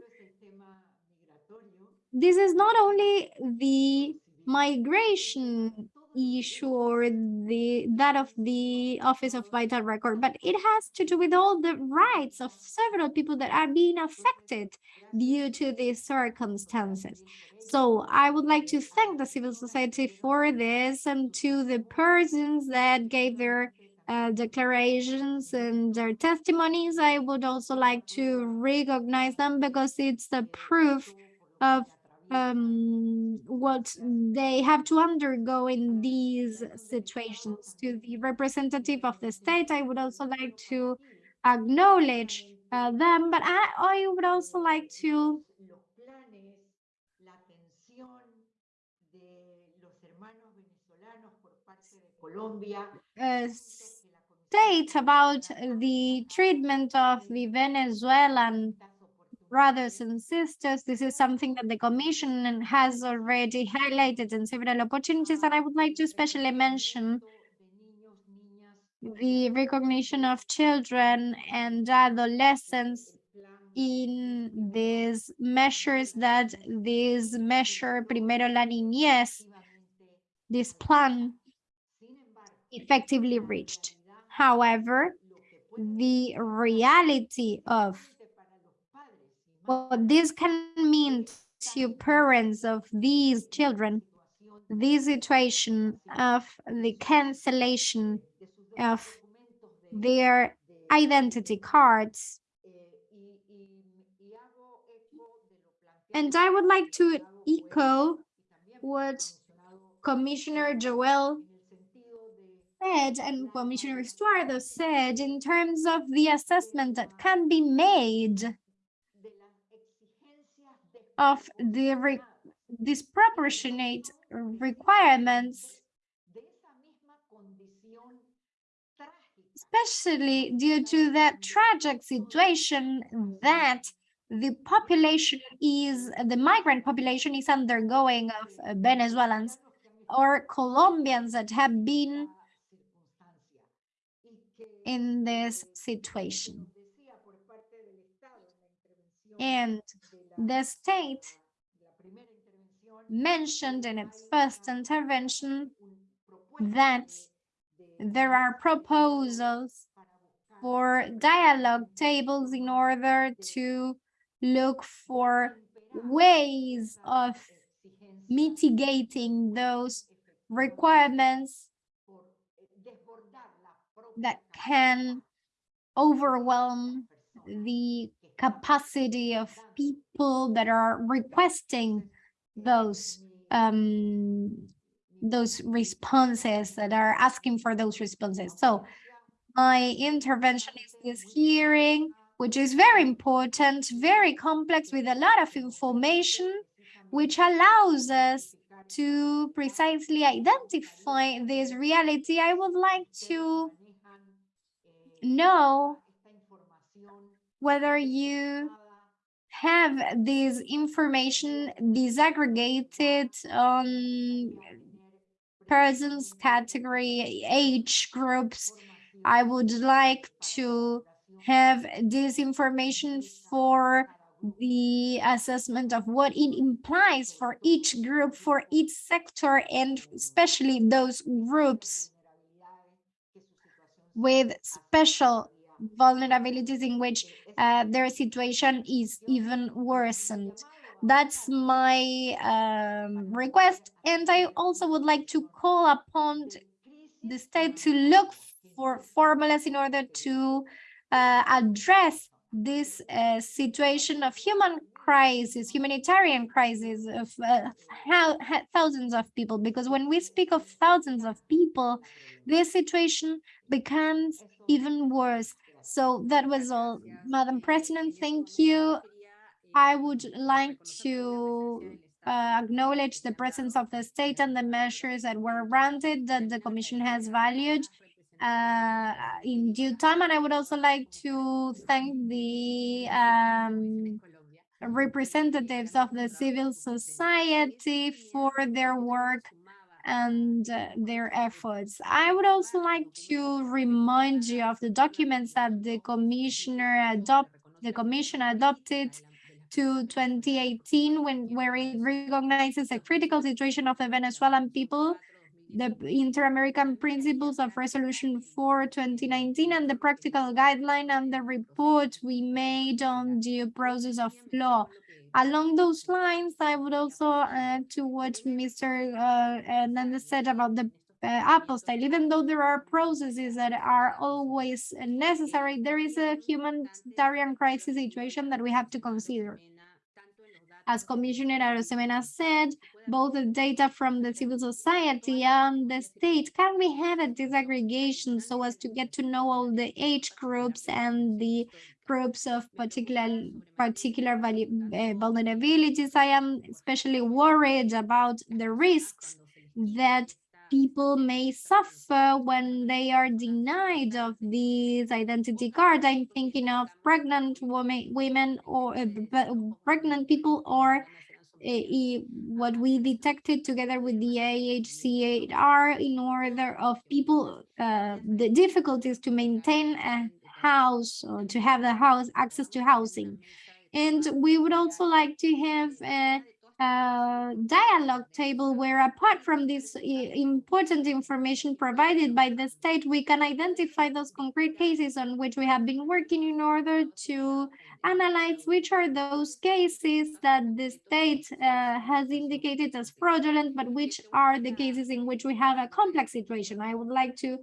This is not only the migration issue or the that of the Office of Vital Record, but it has to do with all the rights of several people that are being affected due to these circumstances. So I would like to thank the civil society for this and to the persons that gave their uh, declarations and their testimonies. I would also like to recognize them because it's the proof of um, what they have to undergo in these situations. To the representative of the state, I would also like to acknowledge uh, them, but I, I would also like to uh, state about the treatment of the Venezuelan brothers and sisters. This is something that the Commission has already highlighted in several opportunities, and I would like to especially mention the recognition of children and adolescents in these measures that this measure Primero la Niñez, this plan effectively reached. However, the reality of what this can mean to parents of these children, the situation of the cancellation of their identity cards. And I would like to echo what Commissioner Joel said and Commissioner Estuardo said in terms of the assessment that can be made of the re- disproportionate requirements, especially due to that tragic situation that the population is, the migrant population is undergoing of Venezuelans or Colombians that have been in this situation. And the state mentioned in its first intervention that there are proposals for dialogue tables in order to look for ways of mitigating those requirements that can overwhelm the capacity of people that are requesting those um those responses that are asking for those responses. So my intervention is this hearing which is very important very complex with a lot of information which allows us to precisely identify this reality. I would like to know whether you have this information disaggregated on persons category age groups. I would like to have this information for the assessment of what it implies for each group for each sector and especially those groups with special vulnerabilities in which uh, their situation is even worsened. That's my um, request. And I also would like to call upon the state to look for formulas in order to uh, address this uh, situation of human crisis, humanitarian crisis of uh, thousands of people. Because when we speak of thousands of people, this situation becomes even worse. So that was all, Madam President. Thank you. I would like to uh, acknowledge the presence of the state and the measures that were granted that the Commission has valued uh, in due time. And I would also like to thank the um, representatives of the civil society for their work and uh, their efforts. I would also like to remind you of the documents that the commissioner adopt the commission adopted to 2018 when where it recognizes the critical situation of the Venezuelan people the Inter-American Principles of Resolution 4 2019 and the practical guideline and the report we made on the process of law. Along those lines, I would also add to what Mr. Uh, said about the uh, apostille. Even though there are processes that are always necessary, there is a humanitarian crisis situation that we have to consider. As Commissioner Arosemena said, both the data from the civil society and the state can we have a disaggregation so as to get to know all the age groups and the groups of particular particular uh, vulnerabilities. I am especially worried about the risks that people may suffer when they are denied of these identity cards. I'm thinking of pregnant women, women or uh, pregnant people or uh, what we detected together with the AHCR in order of people, uh, the difficulties to maintain a house or to have the house access to housing. And we would also like to have dialogue table where apart from this important information provided by the state, we can identify those concrete cases on which we have been working in order to analyze which are those cases that the state uh, has indicated as fraudulent, but which are the cases in which we have a complex situation. I would like to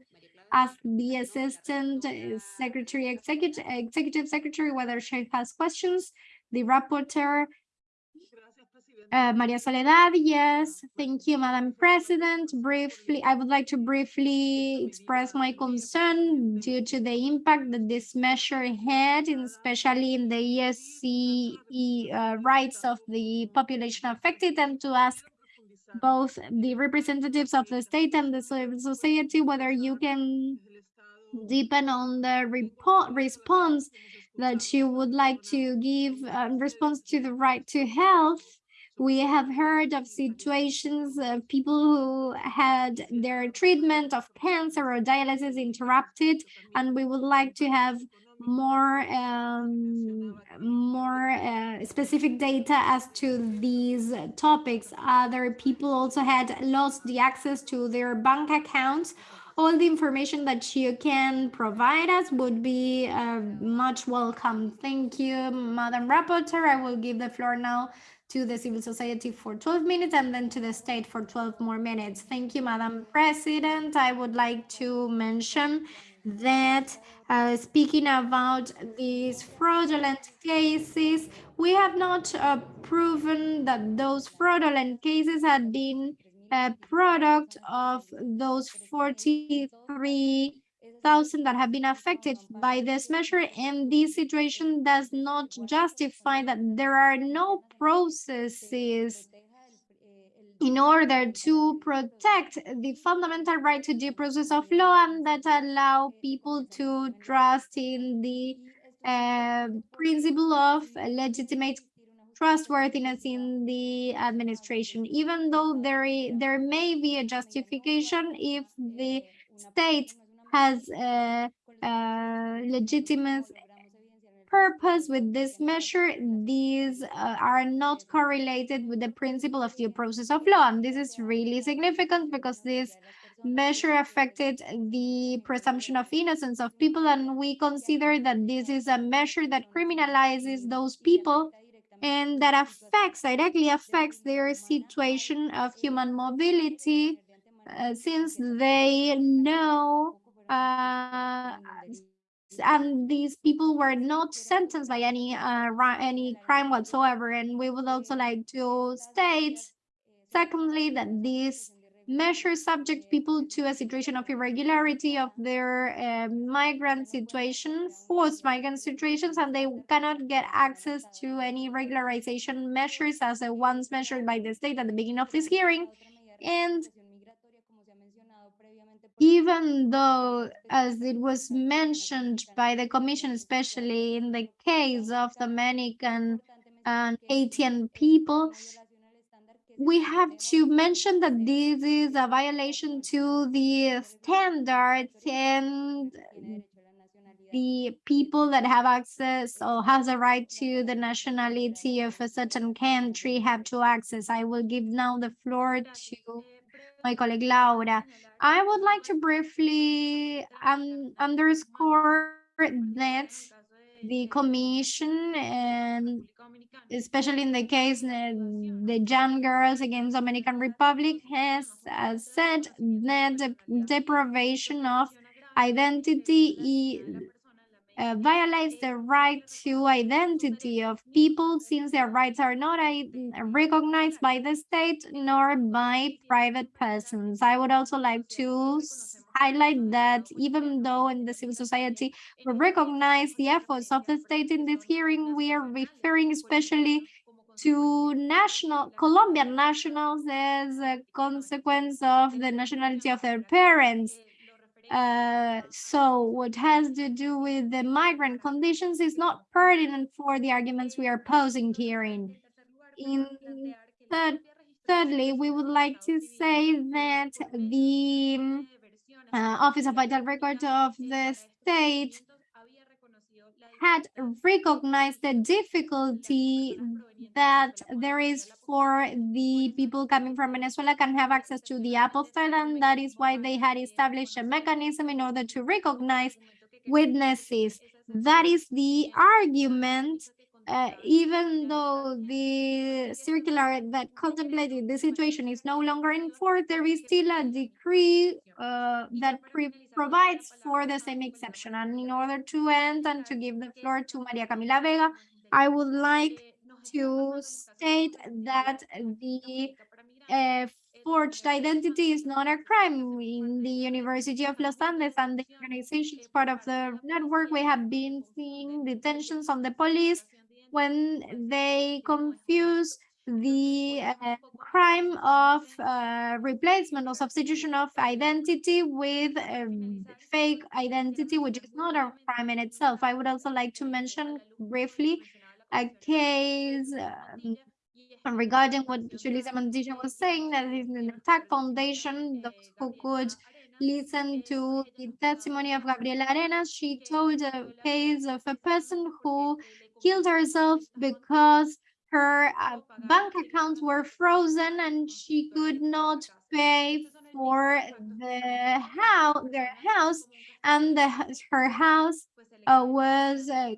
ask the Assistant uh, Secretary, Executive, Executive Secretary, whether she has questions. The Rapporteur, uh, Maria Soledad, yes, thank you, Madam President. Briefly, I would like to briefly express my concern due to the impact that this measure had, especially in the ESCE uh, rights of the population affected, and to ask both the representatives of the state and the civil society whether you can deepen on the repo- response that you would like to give in response to the right to health we have heard of situations of people who had their treatment of cancer or dialysis interrupted, and we would like to have more um, more uh, specific data as to these topics. Other people also had lost the access to their bank accounts. All the information that you can provide us would be uh, much welcome. Thank you, Madam Rapporteur. I will give the floor now to the civil society for 12 minutes and then to the state for 12 more minutes. Thank you, Madam President. I would like to mention that uh, speaking about these fraudulent cases, we have not uh, proven that those fraudulent cases had been a product of those 43 thousand that have been affected by this measure and this situation does not justify that there are no processes in order to protect the fundamental right to due process of law and that allow people to trust in the uh, principle of legitimate trustworthiness in the administration, even though there, there may be a justification if the state has a, a legitimate purpose with this measure, these uh, are not correlated with the principle of due process of law. And this is really significant because this measure affected the presumption of innocence of people. And we consider that this is a measure that criminalizes those people and that affects, directly affects their situation of human mobility uh, since they know uh, and these people were not sentenced by any uh, any crime whatsoever. And we would also like to state, secondly, that these measures subject people to a situation of irregularity of their uh, migrant situation, forced migrant situations, and they cannot get access to any regularization measures as the ones measured by the state at the beginning of this hearing. And even though, as it was mentioned by the commission, especially in the case of Dominican and Haitian people, we have to mention that this is a violation to the standards and the people that have access or has a right to the nationality of a certain country have to access. I will give now the floor to my colleague Laura. I would like to briefly um, underscore that the commission and especially in the case the young girls against Dominican Republic has uh, said that the deprivation of identity uh, violates the right to identity of people since their rights are not recognized by the state nor by private persons. I would also like to highlight that even though in the civil society we recognize the efforts of the state in this hearing, we are referring especially to national Colombian nationals as a consequence of the nationality of their parents. Uh, so what has to do with the migrant conditions is not pertinent for the arguments we are posing here in. In third, thirdly, we would like to say that the uh, Office of Vital Records of the state had recognized the difficulty that there is for the people coming from Venezuela can have access to the apostille, and that is why they had established a mechanism in order to recognize witnesses. That is the argument uh, even though the circular that contemplated the situation is no longer in force, there is still a decree uh, that provides for the same exception. And in order to end and to give the floor to Maria Camila Vega, I would like to state that the uh, forged identity is not a crime. In the University of Los Andes and the organizations part of the network, we have been seeing detentions on the police when they confuse the uh, crime of uh, replacement or substitution of identity with fake identity, which is not a crime in itself. I would also like to mention briefly a case um, regarding what Julissa Montilla was saying, that is an attack foundation, those who could listen to the testimony of Gabriela Arenas. She told a case of a person who killed herself because her uh, bank accounts were frozen and she could not pay for the house, their house, and the, her house uh, was uh,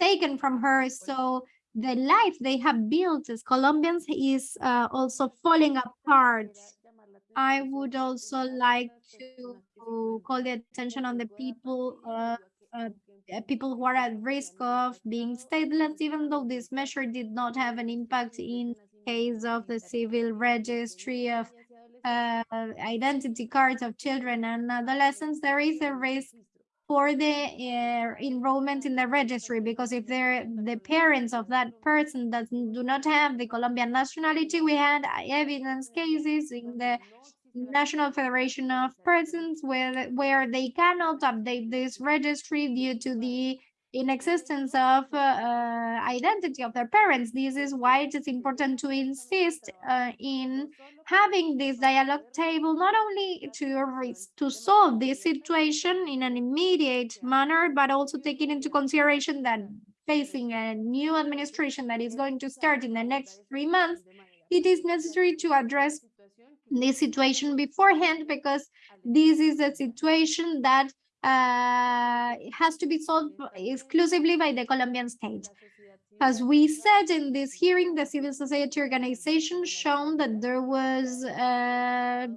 taken from her. So the life they have built as Colombians is uh, also falling apart. I would also like to call the attention on the people uh, uh, uh, people who are at risk of being stateless, even though this measure did not have an impact in case of the civil registry of uh, identity cards of children and adolescents, there is a risk for the uh, enrollment in the registry because if they're the parents of that person that do not have the Colombian nationality, we had evidence cases in the National Federation of Persons where, where they cannot update this registry due to the inexistence of uh, uh, identity of their parents. This is why it is important to insist uh, in having this dialogue table, not only to, to solve this situation in an immediate manner, but also taking into consideration that facing a new administration that is going to start in the next three months, it is necessary to address this situation beforehand because this is a situation that uh, has to be solved exclusively by the Colombian state. As we said in this hearing, the civil society organization shown that there was a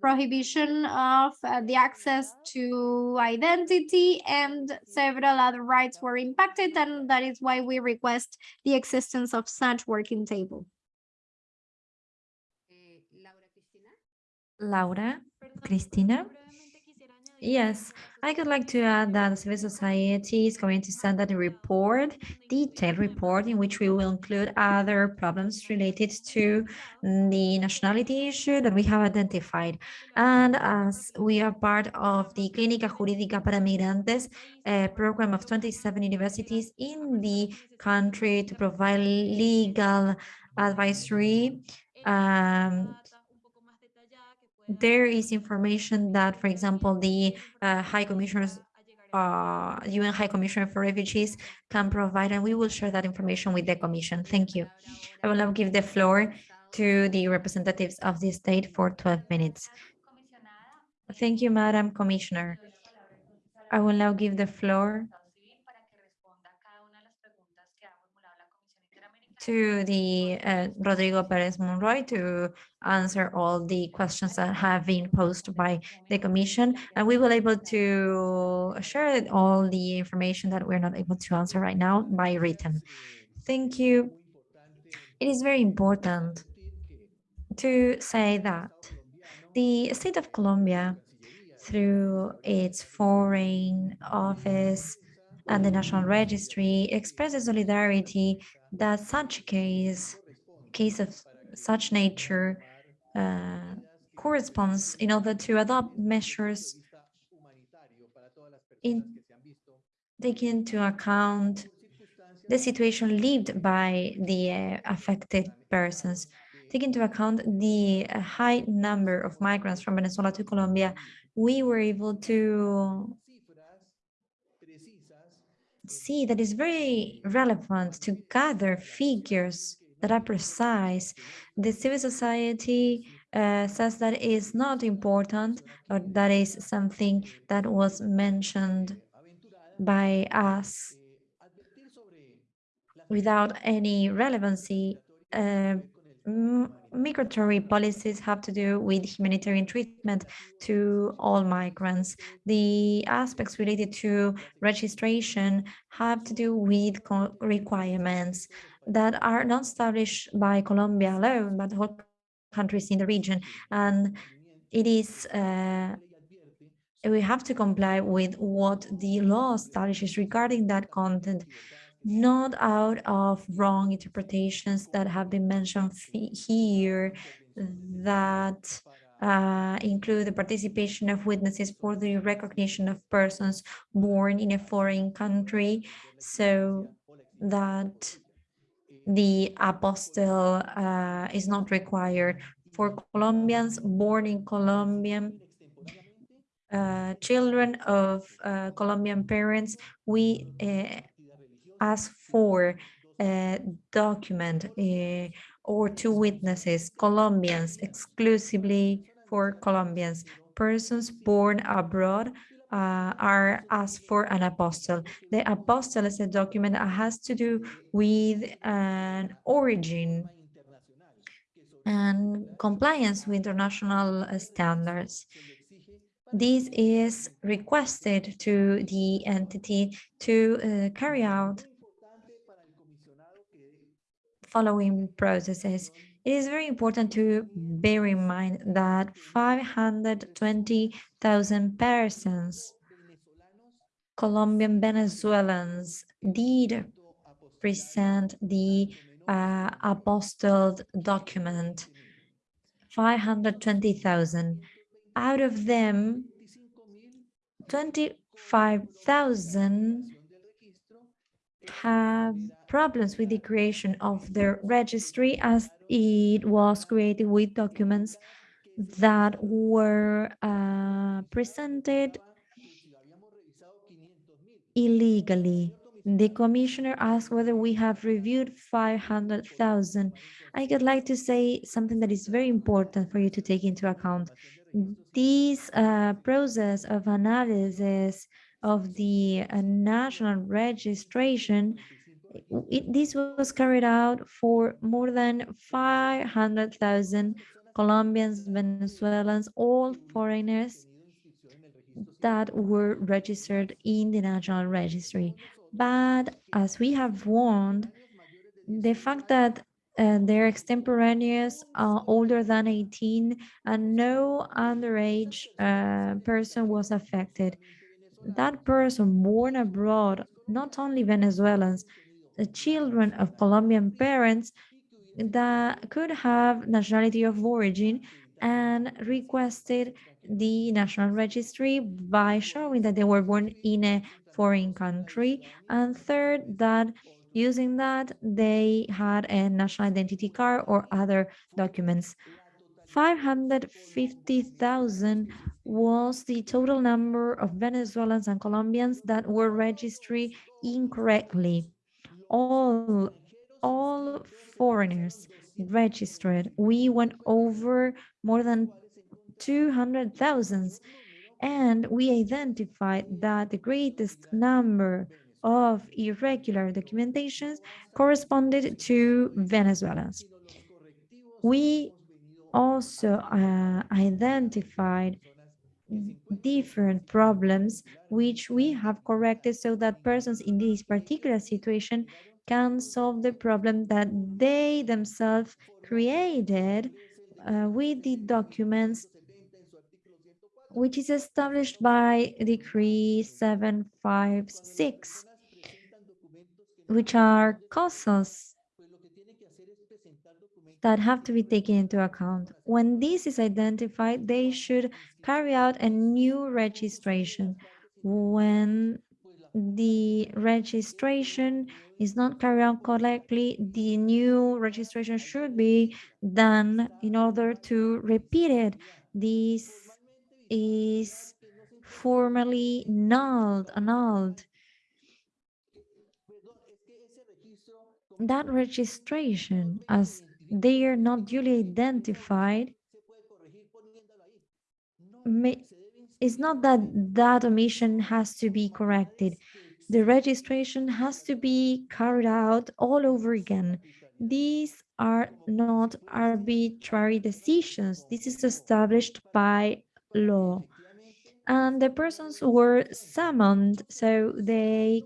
prohibition of uh, the access to identity and several other rights were impacted and that is why we request the existence of such working table. Laura, Cristina. Yes, I would like to add that the civil society is going to send a report, detailed report, in which we will include other problems related to the nationality issue that we have identified. And as we are part of the Clínica Jurídica para Migrantes a program of 27 universities in the country to provide legal advisory um, there is information that, for example, the uh, High Commissioners, uh, UN High Commissioner for Refugees can provide, and we will share that information with the Commission. Thank you. I will now give the floor to the representatives of the state for 12 minutes. Thank you, Madam Commissioner. I will now give the floor to the uh, Rodrigo Perez Monroy to answer all the questions that have been posed by the Commission. And we will be able to share all the information that we're not able to answer right now by written. Thank you. It is very important to say that the state of Colombia, through its foreign office and the National Registry, expresses solidarity that such case, case of such nature, uh, corresponds in order to adopt measures in taking into account the situation lived by the uh, affected persons. Take into account the high number of migrants from Venezuela to Colombia, we were able to see that it's very relevant to gather figures that are precise. The civil society uh, says that is not important, or that is something that was mentioned by us without any relevancy. Uh, migratory policies have to do with humanitarian treatment to all migrants. The aspects related to registration have to do with requirements that are not established by Colombia alone, but whole countries in the region. And it is, uh, we have to comply with what the law establishes regarding that content not out of wrong interpretations that have been mentioned here that uh, include the participation of witnesses for the recognition of persons born in a foreign country. So that the apostille uh, is not required for Colombians born in Colombian uh, children of uh, Colombian parents, we uh, ask for a document uh, or two witnesses, Colombians, exclusively for Colombians. Persons born abroad uh, are asked for an apostille. The apostille is a document that has to do with an origin and compliance with international standards. This is requested to the entity to uh, carry out following processes. It is very important to bear in mind that 520,000 persons, Colombian Venezuelans, did present the uh, apostilled document, 520,000. Out of them, 25,000 have problems with the creation of the registry as it was created with documents that were uh, presented illegally. The commissioner asked whether we have reviewed 500,000. I would like to say something that is very important for you to take into account. This uh, process of analysis of the uh, national registration, it, this was carried out for more than 500,000 Colombians, Venezuelans, all foreigners that were registered in the national registry. But as we have warned, the fact that uh, they're extemporaneous, uh, older than 18, and no underage uh, person was affected that person born abroad, not only Venezuelans, the children of Colombian parents that could have nationality of origin and requested the national registry by showing that they were born in a foreign country. And third, that using that, they had a national identity card or other documents. 550,000 was the total number of Venezuelans and Colombians that were registered incorrectly. All, all foreigners registered. We went over more than 200,000 and we identified that the greatest number of irregular documentations corresponded to Venezuelans. We also uh, identified different problems which we have corrected so that persons in this particular situation can solve the problem that they themselves created uh, with the documents which is established by Decree 756, which are causes that have to be taken into account. When this is identified, they should carry out a new registration. When the registration is not carried out correctly, the new registration should be done in order to repeat it. This is formally nulled, annulled that registration, as they are not duly identified, it's not that that omission has to be corrected. The registration has to be carried out all over again. These are not arbitrary decisions. This is established by law. And the persons were summoned so they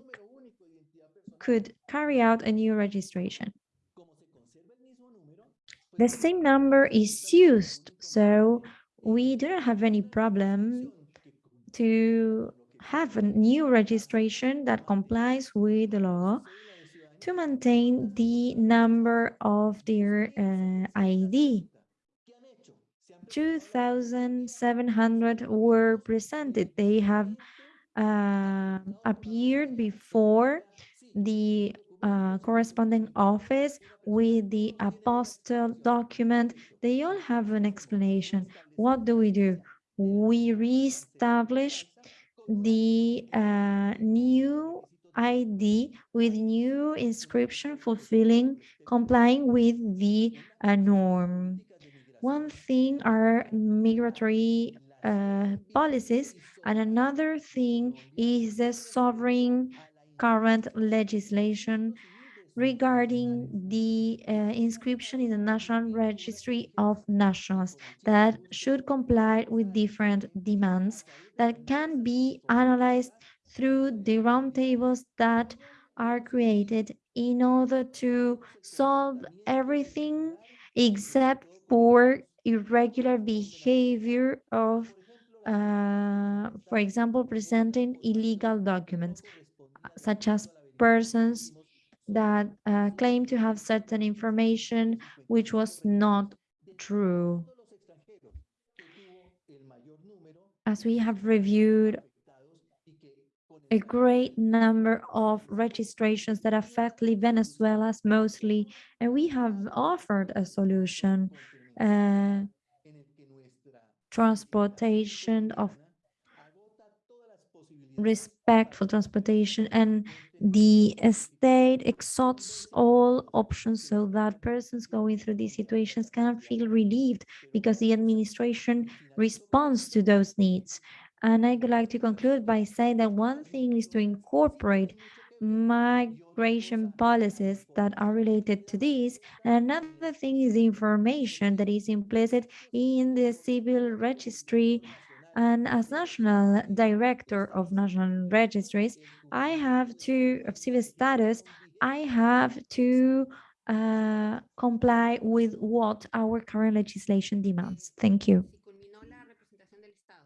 could carry out a new registration. The same number is used, so we do not have any problem to have a new registration that complies with the law to maintain the number of their uh, ID. 2,700 were presented. They have uh, appeared before the uh, corresponding office with the apostille document. They all have an explanation. What do we do? We reestablish the uh, new ID with new inscription fulfilling, complying with the uh, norm. One thing are migratory uh, policies, and another thing is the sovereign current legislation regarding the uh, inscription in the National Registry of Nationals that should comply with different demands that can be analyzed through the roundtables that are created in order to solve everything except for irregular behavior of, uh, for example, presenting illegal documents, such as persons that uh, claim to have certain information which was not true. As we have reviewed a great number of registrations that affect Venezuela's mostly, and we have offered a solution, uh, transportation of respectful transportation and mm-hmm. the state exhausts all options so that persons going through these situations can feel relieved because the administration responds to those needs. And I would like to conclude by saying that one thing is to incorporate migration policies that are related to this. And another thing is the information that is implicit in the civil registry and as national director of national registries, I have to, of civil status, I have to uh, comply with what our current legislation demands. Thank you.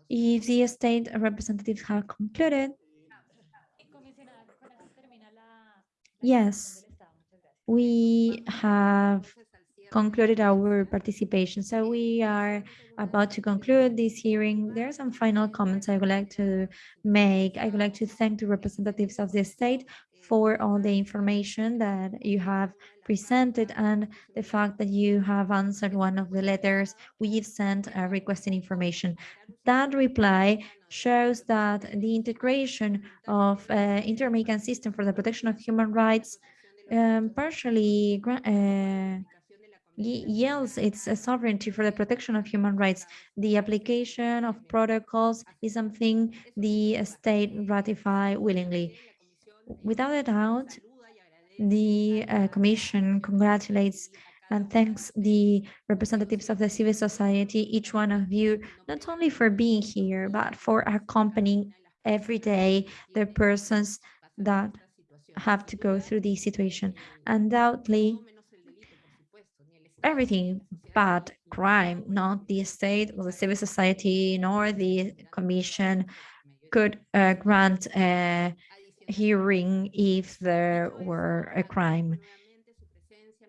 If the state representatives have concluded, yes, we have concluded our participation. So we are about to conclude this hearing. There are some final comments I would like to make. I would like to thank the representatives of the state for all the information that you have presented and the fact that you have answered one of the letters we've sent uh, requesting information. That reply shows that the integration of uh, Inter-American System for the Protection of Human Rights um, partially uh, yields its sovereignty for the protection of human rights. The application of protocols is something the state ratify willingly. Without a doubt, the uh, Commission congratulates and thanks the representatives of the civil society, each one of you, not only for being here, but for accompanying every day the persons that have to go through this situation. Undoubtedly, everything but crime, not the state or the civil society, nor the commission could uh, grant a hearing if there were a crime.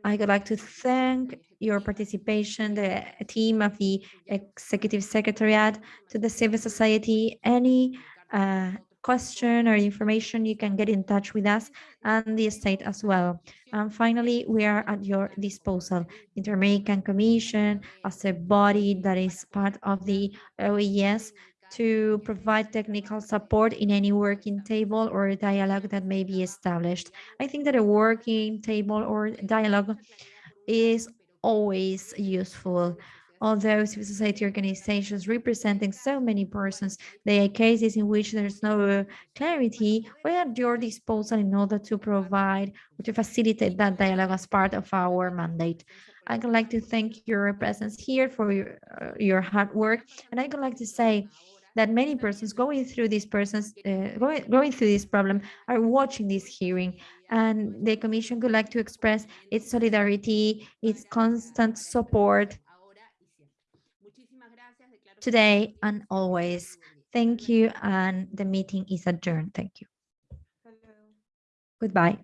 I would like to thank your participation, the team of the Executive Secretariat, to the civil society, any uh, question or information, you can get in touch with us and the state as well. And finally, we are at your disposal. Inter-American Commission as a body that is part of the OES to provide technical support in any working table or dialogue that may be established. I think that a working table or dialogue is always useful. Although civil society organizations representing so many persons, there are cases in which there's no uh, clarity, we are at your disposal in order to provide or to facilitate that dialogue as part of our mandate. I would like to thank your presence here for your, uh, your hard work. And I would like to say that many persons going through these persons, uh, going, going through this problem are watching this hearing. And the commission would like to express its solidarity, its constant support today and always. Thank you. And the meeting is adjourned. Thank you. Goodbye.